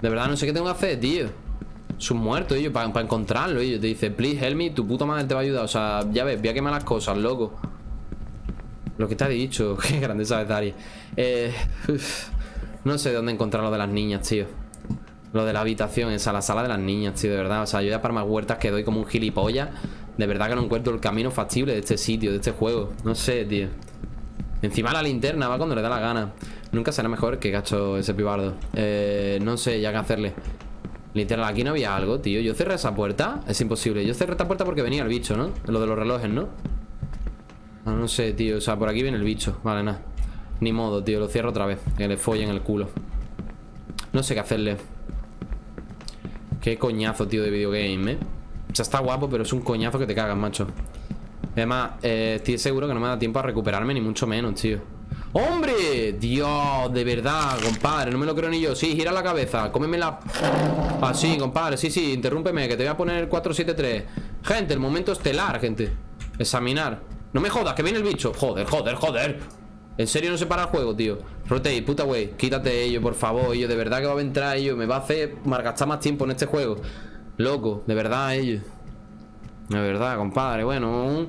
De verdad, no sé qué tengo que hacer, tío es un muerto, ellos, para, encontrarlo, ellos. Te dice, please help me, tu puta madre te va a ayudar. O sea, ya ves, voy a quemar las cosas, loco. Lo que te ha dicho, qué grande sabes, Dari. Eh, no sé dónde encontrar lo de las niñas, tío. Lo de la habitación, esa, la sala de las niñas, tío, de verdad. O sea, yo ya para más huertas que doy como un gilipollas. De verdad que no encuentro el camino factible de este sitio, de este juego. No sé, tío. Encima la linterna va cuando le da la gana. Nunca será mejor que gacho ese pibardo. Eh, no sé ya qué hacerle. Literal, aquí no había algo, tío Yo cerré esa puerta, es imposible Yo cerré esta puerta porque venía el bicho, ¿no? Lo de los relojes, ¿no? Ah, no sé, tío, o sea, por aquí viene el bicho Vale, nada Ni modo, tío, lo cierro otra vez Que le follen el culo No sé qué hacerle Qué coñazo, tío, de videogame, ¿eh? O sea, está guapo, pero es un coñazo que te cagas, macho Además, eh, estoy seguro que no me da tiempo a recuperarme Ni mucho menos, tío. ¡Hombre! Dios, de verdad, compadre No me lo creo ni yo. Sí, gira la cabeza Cómeme la... Así, compadre Sí, sí, interrúmpeme Que te voy a poner 473 Gente, el momento estelar, gente. Examinar. No me jodas, que viene el bicho. Joder, joder, joder. En serio no se para el juego, tío. Rotate, puta wey Quítate ello, por favor Ello, de verdad que va a entrar ello Me va a hacer malgastar más tiempo en este juego. Loco, de verdad, ello De verdad, compadre Bueno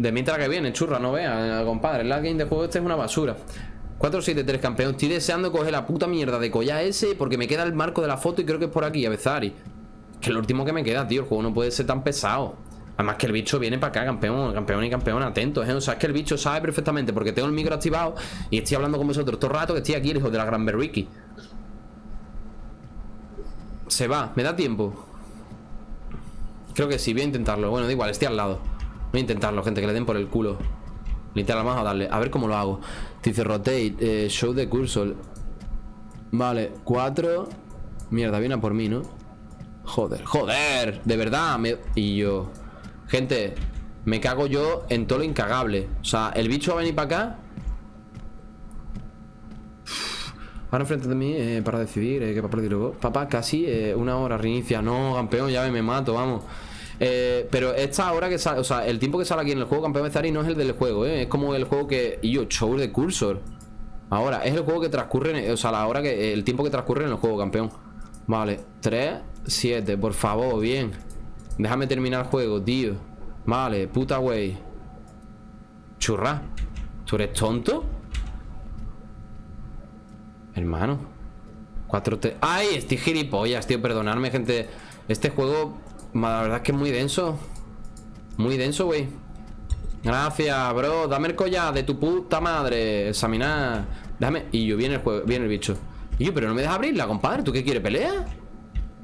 de mientras que viene, churra, no vea, compadre. El game de juego este es una basura. 473 campeón. Estoy deseando coger la puta mierda de collar ese porque me queda el marco de la foto y creo que es por aquí, a. Que es lo último que me queda, tío. El juego no puede ser tan pesado. Además que el bicho viene para acá, campeón, campeón y campeón, atentos, ¿eh? O sea, es que el bicho sabe perfectamente porque tengo el micro activado y estoy hablando con vosotros todo el rato que estoy aquí, el hijo de la gran Berricky. Se va, me da tiempo. Creo que sí, voy a intentarlo. Bueno, da igual, estoy al lado. Voy a intentarlo, gente, que le den por el culo Literal, vamos a darle A ver cómo lo hago Dice rotate, eh, show de cursor Vale, cuatro Mierda, viene a por mí, ¿no? Joder, joder De verdad, me... Y yo Gente, me cago yo en todo lo incagable O sea, el bicho va a venir para acá Ahora enfrente de mí eh, para decidir eh, qué papel luego Papá, casi eh, una hora reinicia No, campeón, ya me mato, vamos eh, pero esta hora que sale, o sea, el tiempo que sale aquí en el juego campeón de Zari no es el del juego, ¿eh? Es como el juego que... Yo, show de cursor. Ahora, es el juego que transcurre, o sea, la hora que... El tiempo que transcurre en el juego, campeón. Vale, 3, 7, por favor, bien. Déjame terminar el juego, tío. Vale, puta wey. Churra. ¿Tú eres tonto? Hermano. 4 T. ¡Ay! Estoy gilipollas, tío. Perdonadme, gente. Este juego la verdad es que es muy denso Muy denso, güey Gracias, bro Dame el collar de tu puta madre Examinar Déjame Y yo, viene el juego Viene el bicho Y yo, pero no me dejas abrirla, compadre ¿Tú qué quieres, pelea?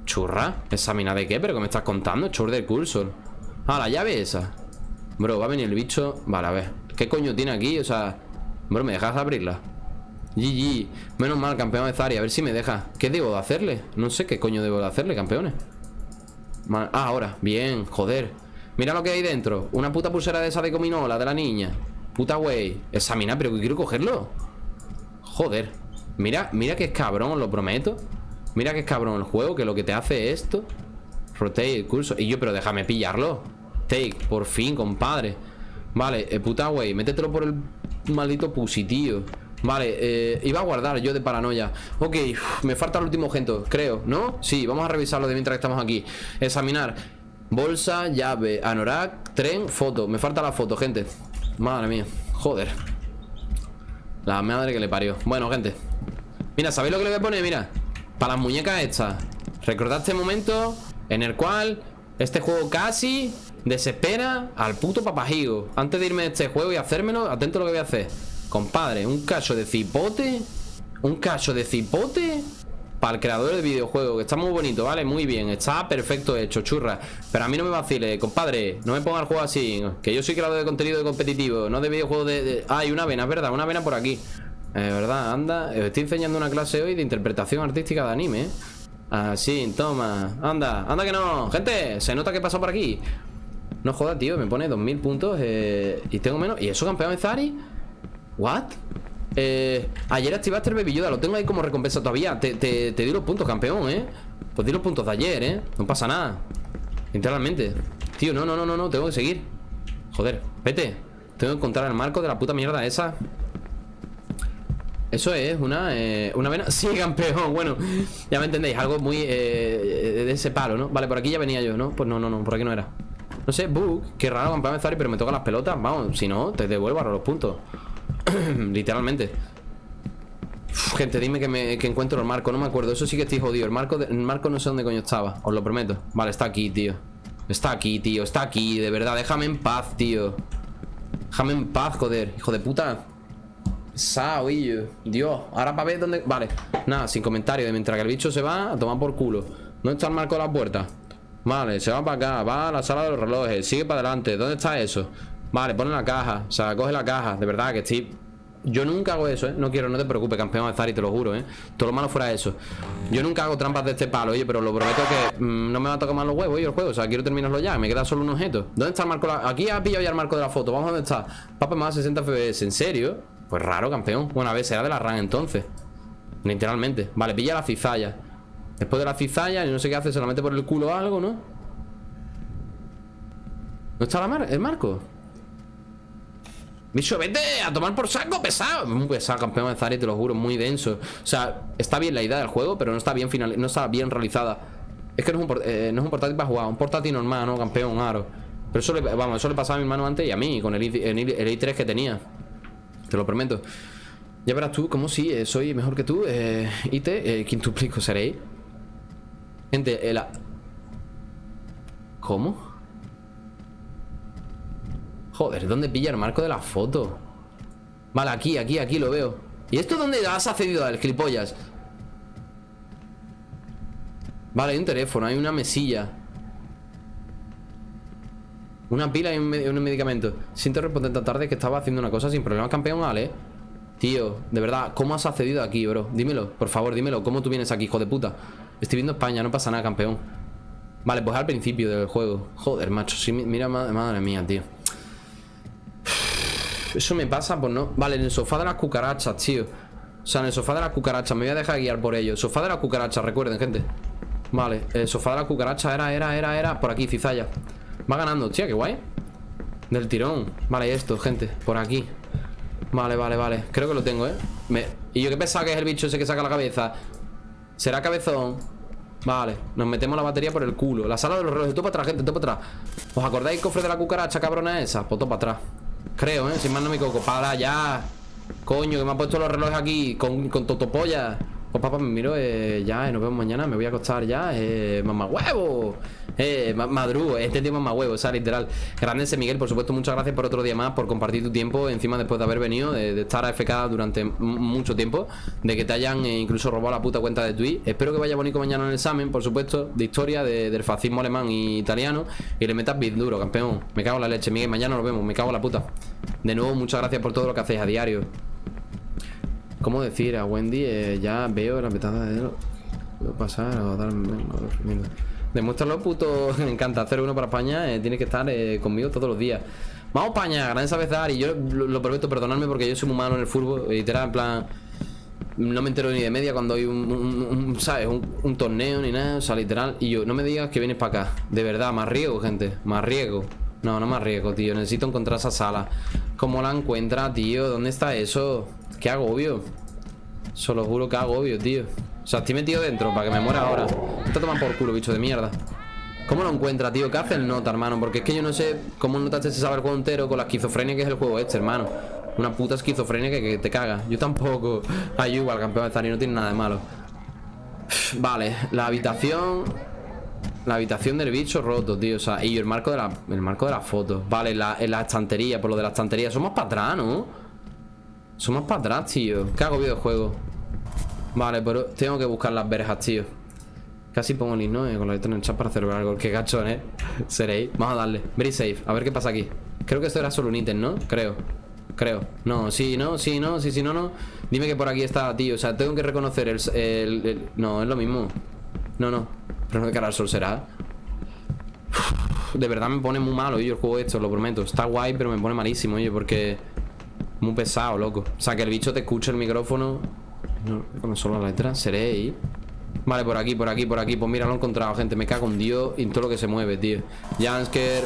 Churra ¿Examinar de qué? ¿Pero qué me estás contando? Chur del cursor Ah, la llave esa Bro, va a venir el bicho Vale, a ver ¿Qué coño tiene aquí? O sea Bro, ¿me dejas abrirla? GG Menos mal, campeón de Zari. A ver si me deja. ¿Qué debo de hacerle? No sé qué coño debo de hacerle, campeones. Ah, ahora, bien, joder. Mira lo que hay dentro. Una puta pulsera de esa de cominola, de la niña. Puta wey Examina, pero quiero cogerlo. Joder. Mira, mira que es cabrón, lo prometo. Mira que es cabrón el juego Que lo que te hace es esto. Rotate el curso. Y yo, pero déjame pillarlo. Take, por fin, compadre. Vale, eh, puta wey Métetelo por el maldito pussy, tío Vale, eh, iba a guardar yo de paranoia. Ok, me falta el último objeto, creo, ¿no? Sí, vamos a revisarlo de mientras estamos aquí. Examinar. Bolsa, llave, anorak, tren, foto. Me falta la foto, gente. Madre mía, joder. La madre que le parió. Bueno, gente. Mira, ¿sabéis lo que le voy a poner? Mira Para las muñecas estas. Recordad este momento en el cual este juego casi desespera al puto papajigo. Antes de irme de este juego y hacérmelo Atento a lo que voy a hacer Compadre, un cacho de cipote Un cacho de cipote Para el creador del videojuego Que está muy bonito, ¿vale? Muy bien, está perfecto hecho, churra Pero a mí no me vacile, compadre No me ponga el juego así Que yo soy creador de contenido competitivo No de videojuego de... Ah, hay una vena, es verdad, una vena por aquí Es verdad, anda Estoy enseñando una clase hoy de interpretación artística de anime ¿eh? Así, toma Anda, anda que no Gente, se nota que pasó por aquí No joda, tío, me pone 2000 puntos eh, Y tengo menos ¿Y eso campeón de Zari? ¿What? Eh, ayer activaste el Baby Lo tengo ahí como recompensa todavía. Te, te, te di los puntos, campeón, ¿eh? Pues di los puntos de ayer, ¿eh? No pasa nada. Literalmente. Tío, no, no, no, no, no Tengo que seguir. Joder, vete. Tengo que encontrar el marco de la puta mierda esa. Eso es una, eh, una vena. Sí, campeón, bueno Ya me entendéis, algo muy eh, de ese palo, ¿no? Vale, por aquí ya venía yo, ¿no? Pues no, no, no, por aquí no era. No sé, bug, qué raro campeón Zari Pero me toca las pelotas, vamos, si no, te devuelvo ahora los puntos Literalmente. Gente, dime que, me, que encuentro el marco No me acuerdo, eso sí que estoy jodido. El marco, el marco no sé dónde coño estaba Os lo prometo. Vale, está aquí, tío. Está aquí, tío, está aquí, de verdad. Déjame en paz, tío. Déjame en paz, joder Hijo de puta. Sao, Dios, ahora para ver dónde... Vale, nada, sin comentario Mientras que el bicho se va a tomar por culo. ¿Dónde está el marco de la puerta? Vale, se va para acá Va a la sala de los relojes Sigue para adelante ¿Dónde está eso? Vale, pone la caja O sea, coge la caja De verdad que estoy yo nunca hago eso, ¿eh? No quiero, no te preocupes, campeón de Zari, te lo juro, ¿eh? Todo lo malo fuera eso. Yo nunca hago trampas de este palo, oye, pero lo prometo que mm, no me va a tocar más los huevos, oye, el juego. O sea, quiero terminarlo ya. Me queda solo un objeto. ¿Dónde está el marco? Aquí ha pillado ya el marco de la foto. Vamos a dónde está. Papa más 60 FPS. ¿En serio? Pues raro, campeón. Bueno, a ver, será de la RAN entonces. Literalmente. Vale, pilla la cizalla. Después de la cizalla, y no sé qué hace, solamente por el culo algo, ¿no? ¿No está la mar el marco? Bicho, vete a tomar por saco, pesado. Muy pesado, campeón de Zari, te lo juro, muy denso. O sea, está bien la idea del juego Pero no está bien final, no está bien realizada. Es que no es, un, eh, no es un portátil para jugar Un portátil normal, ¿no? Campeón, aro. Pero eso le, vamos, eso le pasaba a mi hermano antes y a mí Con el, el, i3 que tenía. Te lo prometo. Ya verás tú, como si eh, soy mejor que tú eh, IT, eh, quintuplico seréis Gente, la... ¿Cómo? Joder, ¿dónde pilla el marco de la foto? Vale, aquí, aquí, aquí lo veo ¿Y esto dónde has accedido al gilipollas? Vale, hay un teléfono, hay una mesilla Una pila y un, medicamento Siento responder tan tarde que estaba haciendo una cosa sin problema Campeón, Ale Tío, de verdad, ¿cómo has accedido aquí, bro? Dímelo, por favor, dímelo ¿Cómo tú vienes aquí, hijo de puta? Estoy viendo España, no pasa nada, campeón Vale, pues al principio del juego Joder, macho, sí, mira, madre mía, tío eso me pasa por no... Vale, en el sofá de las cucarachas, tío. O sea, en el sofá de las cucarachas Me voy a dejar guiar por ello Sofá de las cucarachas, recuerden, gente. Vale, el sofá de las cucarachas era, era, era, era Por aquí, cizalla. Va ganando, tía, qué guay. Del tirón. Vale, esto, gente, por aquí. Vale, vale, vale. Creo que lo tengo, ¿eh? Y yo que pensaba que es el bicho ese que saca la cabeza. ¿Será cabezón? Vale, nos metemos la batería por el culo. La sala de los relojes, todo para atrás, gente, todo para atrás. ¿Os acordáis cofre de la cucaracha cabrona esa? Pues todo para atrás Creo, ¿eh? Sin más no me coco. Para ya. Coño, que me ha puesto los relojes aquí con, con totopolla. Pues papá, me miro eh, ya, eh, nos vemos mañana. Me voy a acostar ya. Eh, mamá huevo. Eh, madrugo, este tiempo más huevo, o sea, literal. Grande Miguel, por supuesto, muchas gracias por otro día más, por compartir tu tiempo. Encima, después de haber venido, de, estar a FK durante mucho tiempo, de que te hayan eh, incluso robado la puta cuenta de Twitch. Espero que vaya bonito mañana en el examen, por supuesto, de historia del fascismo alemán y italiano. Y le metas bien duro, campeón. Me cago en la leche, Miguel. Mañana nos vemos, me cago en la puta. De nuevo, muchas gracias por todo lo que hacéis a diario. ¿Cómo decir? A Wendy eh, ya veo la petada de... Puedo pasar o darme... Demuéstralo, puto. Me encanta hacer uno para España. Eh, tiene que estar eh, conmigo todos los días. Vamos, España, gran sabezar. Y yo lo, prometo, perdonadme porque yo soy muy malo en el fútbol. Literal, en plan. No me entero ni de media cuando hay un, ¿sabes? Un, torneo ni nada. O sea, literal. Y yo, no me digas que vienes para acá. De verdad, más riego, gente. Más riego. No, no más riego, tío. Necesito encontrar esa sala. ¿Cómo la encuentra, tío? ¿Dónde está eso? Qué agobio. Solo juro que agobio, tío. O sea, estoy metido dentro para que me muera ahora Está tomando por culo, bicho de mierda ¿Cómo lo encuentra, tío? ¿Qué hace el nota, hermano? Porque es que yo no sé cómo notaste ese saber entero Con la esquizofrenia que es el juego este, hermano Una puta esquizofrenia que, te caga Yo tampoco Ay, igual, campeón de Zari no tiene nada de malo Vale, la habitación La habitación del bicho roto, tío O sea, y el marco de la, el marco de la foto Vale, la, en la estantería, por lo de la estantería Somos para atrás, ¿no? Somos para atrás, tío ¿Qué hago videojuego? Vale, pero tengo que buscar las verjas, tío Casi pongo el ¿no? Eh, con la letra en el chat para hacer algo Qué gachón, ¿eh? Seréis Vamos a darle Very safe A ver qué pasa aquí Creo que esto era solo un ítem, ¿no? Creo Creo No, sí, no, sí, no Sí, sí, no, no Dime que por aquí está, tío O sea, tengo que reconocer el... el, No, es lo mismo No, no. Pero no de cara al sol será. De verdad me pone muy malo, yo el juego esto, lo prometo. Está guay, pero me pone malísimo, oye, porque... Muy pesado, loco. O sea, que el bicho te escuche el micrófono. No, con solo la letra. Seré ahí. Vale, por aquí, por aquí, por aquí. Pues mira, lo he encontrado, gente. Me cago en Dios y en todo lo que se mueve, tío. Jansker.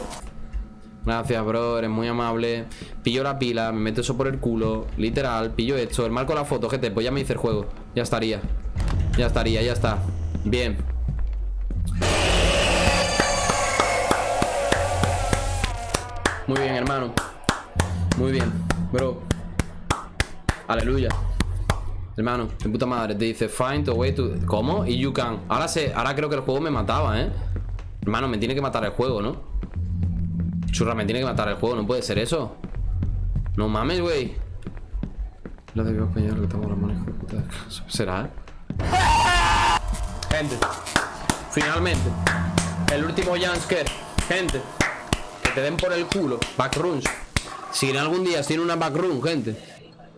Gracias, bro. Eres muy amable. Pillo la pila, me meto eso por el culo. Literal, pillo esto. El marco la foto, gente. Pues ya me hice el juego. Ya estaría. Ya estaría, ya está. Bien. Muy bien, hermano. Muy bien, bro. Aleluya. Hermano, de puta madre. Te dice find a way to. ¿Cómo? Y you can. Ahora sé, ahora creo que el juego me mataba, ¿eh? Hermano, me tiene que matar el juego, ¿no? Churra, me tiene que matar el juego, no puede ser eso. No mames, güey. Lo debió español que las manos ¿Será? Gente. Finalmente. El último jumpscare. Gente. Que te den por el culo. Backrooms. Si en algún día tiene una backroom, gente.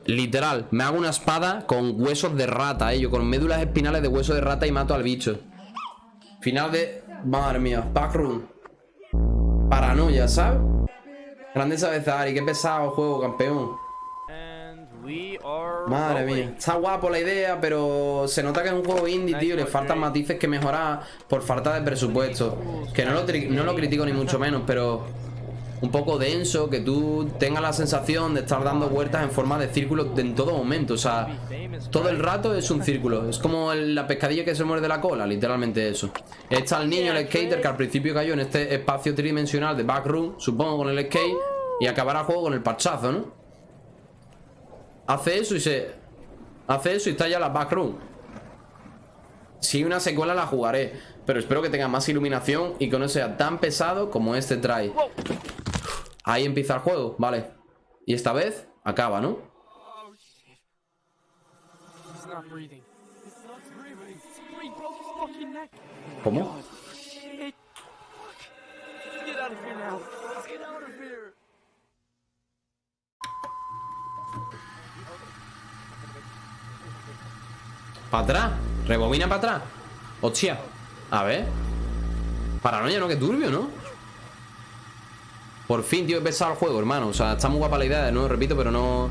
Literal, me hago una espada con huesos de rata, eh, yo con médulas espinales de hueso de rata y mato al bicho. Final de... Madre mía, backroom. Paranoia, ¿sabes? Grandeza de Zari, qué pesado juego, campeón. Madre mía, está guapo la idea, pero se nota que es un juego indie, tío. Le faltan matices que mejorar por falta de presupuesto. Que no lo, no lo critico ni mucho menos, pero un poco denso, que tú tengas la sensación de estar dando vueltas en forma de círculo en todo momento. O sea, todo el rato es un círculo. Es como la pescadilla que se muerde la cola, literalmente eso. Está el niño, el skater, que al principio cayó en este espacio tridimensional de backroom, supongo, con el skate, y acabará el juego con el parchazo, ¿no? Hace eso y se... Hace eso y está ya la backroom. Si una secuela la jugaré, pero espero que tenga más iluminación y que no sea tan pesado como este trae. Ahí empieza el juego, vale Y esta vez acaba, ¿no? ¿Cómo? ¿Para atrás? ¿Rebobina para atrás? Hostia A ver Paranoia, ¿no? Que turbio, ¿no? Por fin, tío, he pesado el juego, hermano. O sea, está muy guapa la idea, de nuevo repito Pero no,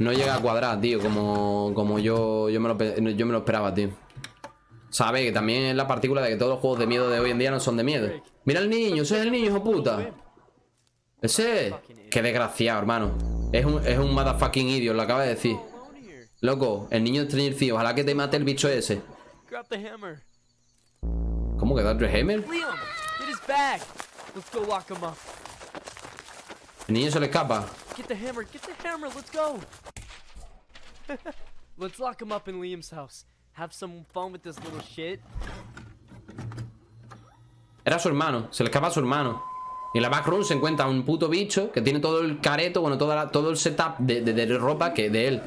no llega a cuadrar, tío Como, como yo, yo, me lo, yo me lo esperaba, tío. Sabe que también es la partícula de que todos los juegos de miedo de hoy en día no son de miedo. Mira el niño, ese es el niño, hijo puta. Ese Qué desgraciado, hermano. Es un, es un motherfucking idiot, lo acaba de decir. Loco, el niño de Stranger Ojalá que te mate el bicho ese. ¿Cómo que Dr. Hammer? El niño se le escapa. Get the hammer, get the hammer, let's go. let's lock him up in Liam's house. Have some fun with this little shit. Era su hermano, se le escapa a su hermano. Y en la backroom se encuentra un puto bicho que tiene todo el careto, bueno, toda la, todo el setup de, de, de ropa que de él.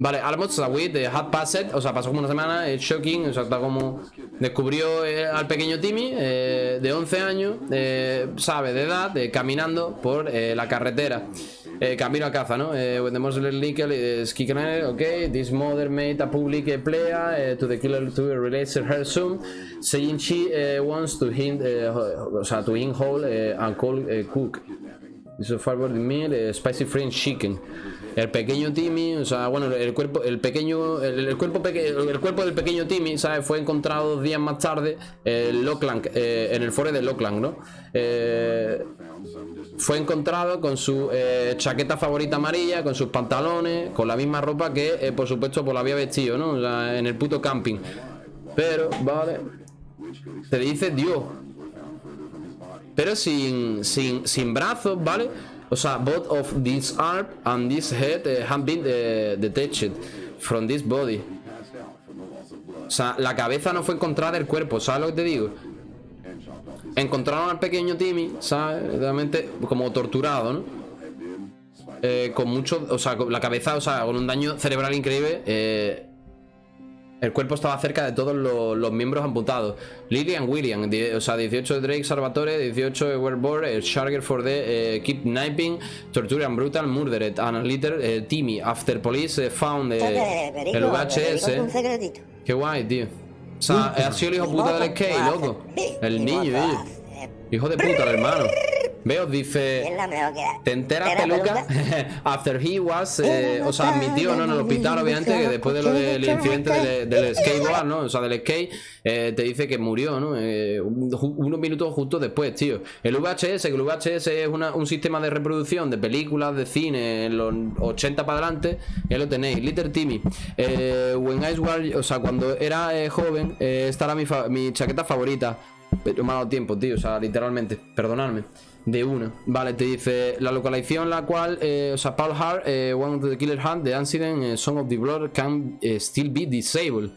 Vale, Almost Sawit de Hat Passed, o sea, pasó como una semana, es shocking, o sea, está como... Descubrió eh, al pequeño Timmy, eh, de 11 años, eh, sabe, de edad, caminando por la carretera. camino a caza, ¿no? when the Muslim legal is kicking okay, this mother made a public plea to the killer to release her soon, saying she wants to hint, o sea, to in whole and call cook. This is forward meal, spicy French chicken. El pequeño Timmy, o sea, bueno, el cuerpo, el pequeño, el, cuerpo el cuerpo del pequeño Timmy, ¿sabes? Fue encontrado dos días más tarde en Lockland, eh, en el foro de Lockland, ¿no? Eh, fue encontrado con su eh, chaqueta favorita amarilla, con sus pantalones, con la misma ropa que, por supuesto, pues la había vestido, ¿no? O sea, en el puto camping. Pero, vale. Se dice Dios. Pero sin, sin, sin brazos, ¿vale? O sea, both of this arm and this head uh, have been uh, detached from this body. O sea, la cabeza no fue encontrada del cuerpo, ¿sabes lo que te digo? Encontraron al pequeño Timmy, ¿sabes? Realmente como torturado, ¿no? Eh, con mucho, o sea, la cabeza, o sea, con un daño cerebral increíble. Eh, El cuerpo estaba cerca de todos los, los miembros amputados. Lillian William, die- o sea, 18 de Drake Salvatore, 18 de Werborg, el Charger for the eh, Kidnapping, Torture and Brutal, Murdered, and Litter, eh, Timmy, After Police eh, Found eh, Perico, el VHS. Qué guay, tío. O sea, ha sido el hijo puta del skate, loco. El niño, ellos. Hijo de puta, el hermano. Veo, Es dice. ¿Te enteras, peluca? After he was, eh, o sea, admitió, ¿no? En el hospital, obviamente, que después de lo del incidente del, del skateboard, ¿no? O sea, del skate, eh, te dice que murió, ¿no? Eh, un- unos minutos justo después, tío. El VHS, que el VHS es una- un sistema de reproducción de películas, de cine, en los 80 para adelante, ya lo tenéis. Little Timmy. Eh, when I was, o sea, cuando era joven, esta era mi, fa- mi chaqueta favorita. Pero me ha dado tiempo, tío, o sea, literalmente, perdonadme. De una, vale, te dice la localización la cual, eh, o sea, Paul Hart, eh, one of the killer hunt, the incident, eh, Song of the Blood can eh, still be disabled.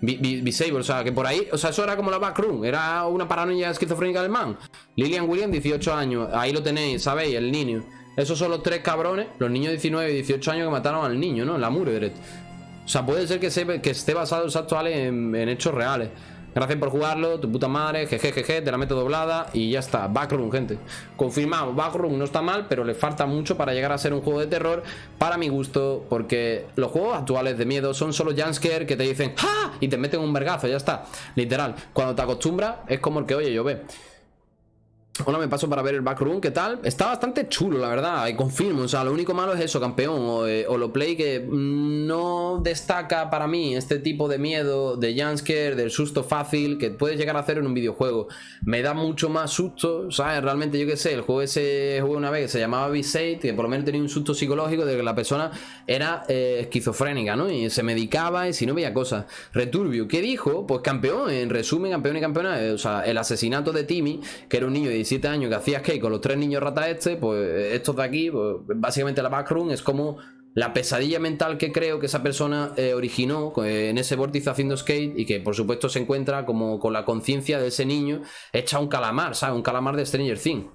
Disabled, o sea, que por ahí, o sea, eso era como la backroom, era una paranoia esquizofrénica del man. Lillian Williams, 18 años, ahí lo tenéis, ¿sabéis? El niño. Esos son los tres cabrones, los niños de 19 y 18 años que mataron al niño, ¿no? La Murdered. O sea, puede ser que, se, que esté basado en hechos reales. Gracias por jugarlo, tu puta madre, jeje, jeje, te la meto doblada y ya está. Backroom, gente. Confirmado, Backroom no está mal, pero le falta mucho para llegar a ser un juego de terror para mi gusto, porque los juegos actuales de miedo son solo jumpscare que te dicen ¡Ah! y te meten un vergazo, ya está. Literal. Cuando te acostumbras, es como el que oye yo ve. Ahora me paso para ver el backroom, ¿qué tal? Está bastante chulo, la verdad, y confirmo. O sea, lo único malo es eso, campeón. O, eh, o lo play que no destaca para mí este tipo de miedo, de jumpscare, del susto fácil, que puedes llegar a hacer en un videojuego. Me da mucho más susto, ¿sabes? Realmente, yo qué sé, el juego ese jugué una vez que se llamaba V8, que por lo menos tenía un susto psicológico de que la persona era eh, esquizofrénica, ¿no? Y se medicaba y si no veía cosas. Returbio, ¿qué dijo? Pues campeón, en resumen, campeón y campeona. eh, o sea, el asesinato de Timmy, que era un niño de 17 años que hacía skate con los tres niños rata este, pues estos de aquí, pues básicamente la backroom es como la pesadilla mental que creo que esa persona eh, originó eh, en ese vórtice haciendo skate y que por supuesto se encuentra como con la conciencia de ese niño hecha un calamar, ¿sabes? Un calamar de Stranger Things.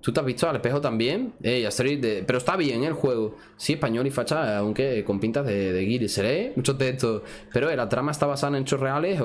¿Tú te has visto al espejo también? Ey, Asterix de- Pero está bien el juego. Sí, español y facha, aunque con pintas de, de guiri. Seré muchos de estos. Pero eh, la trama está basada en hechos reales.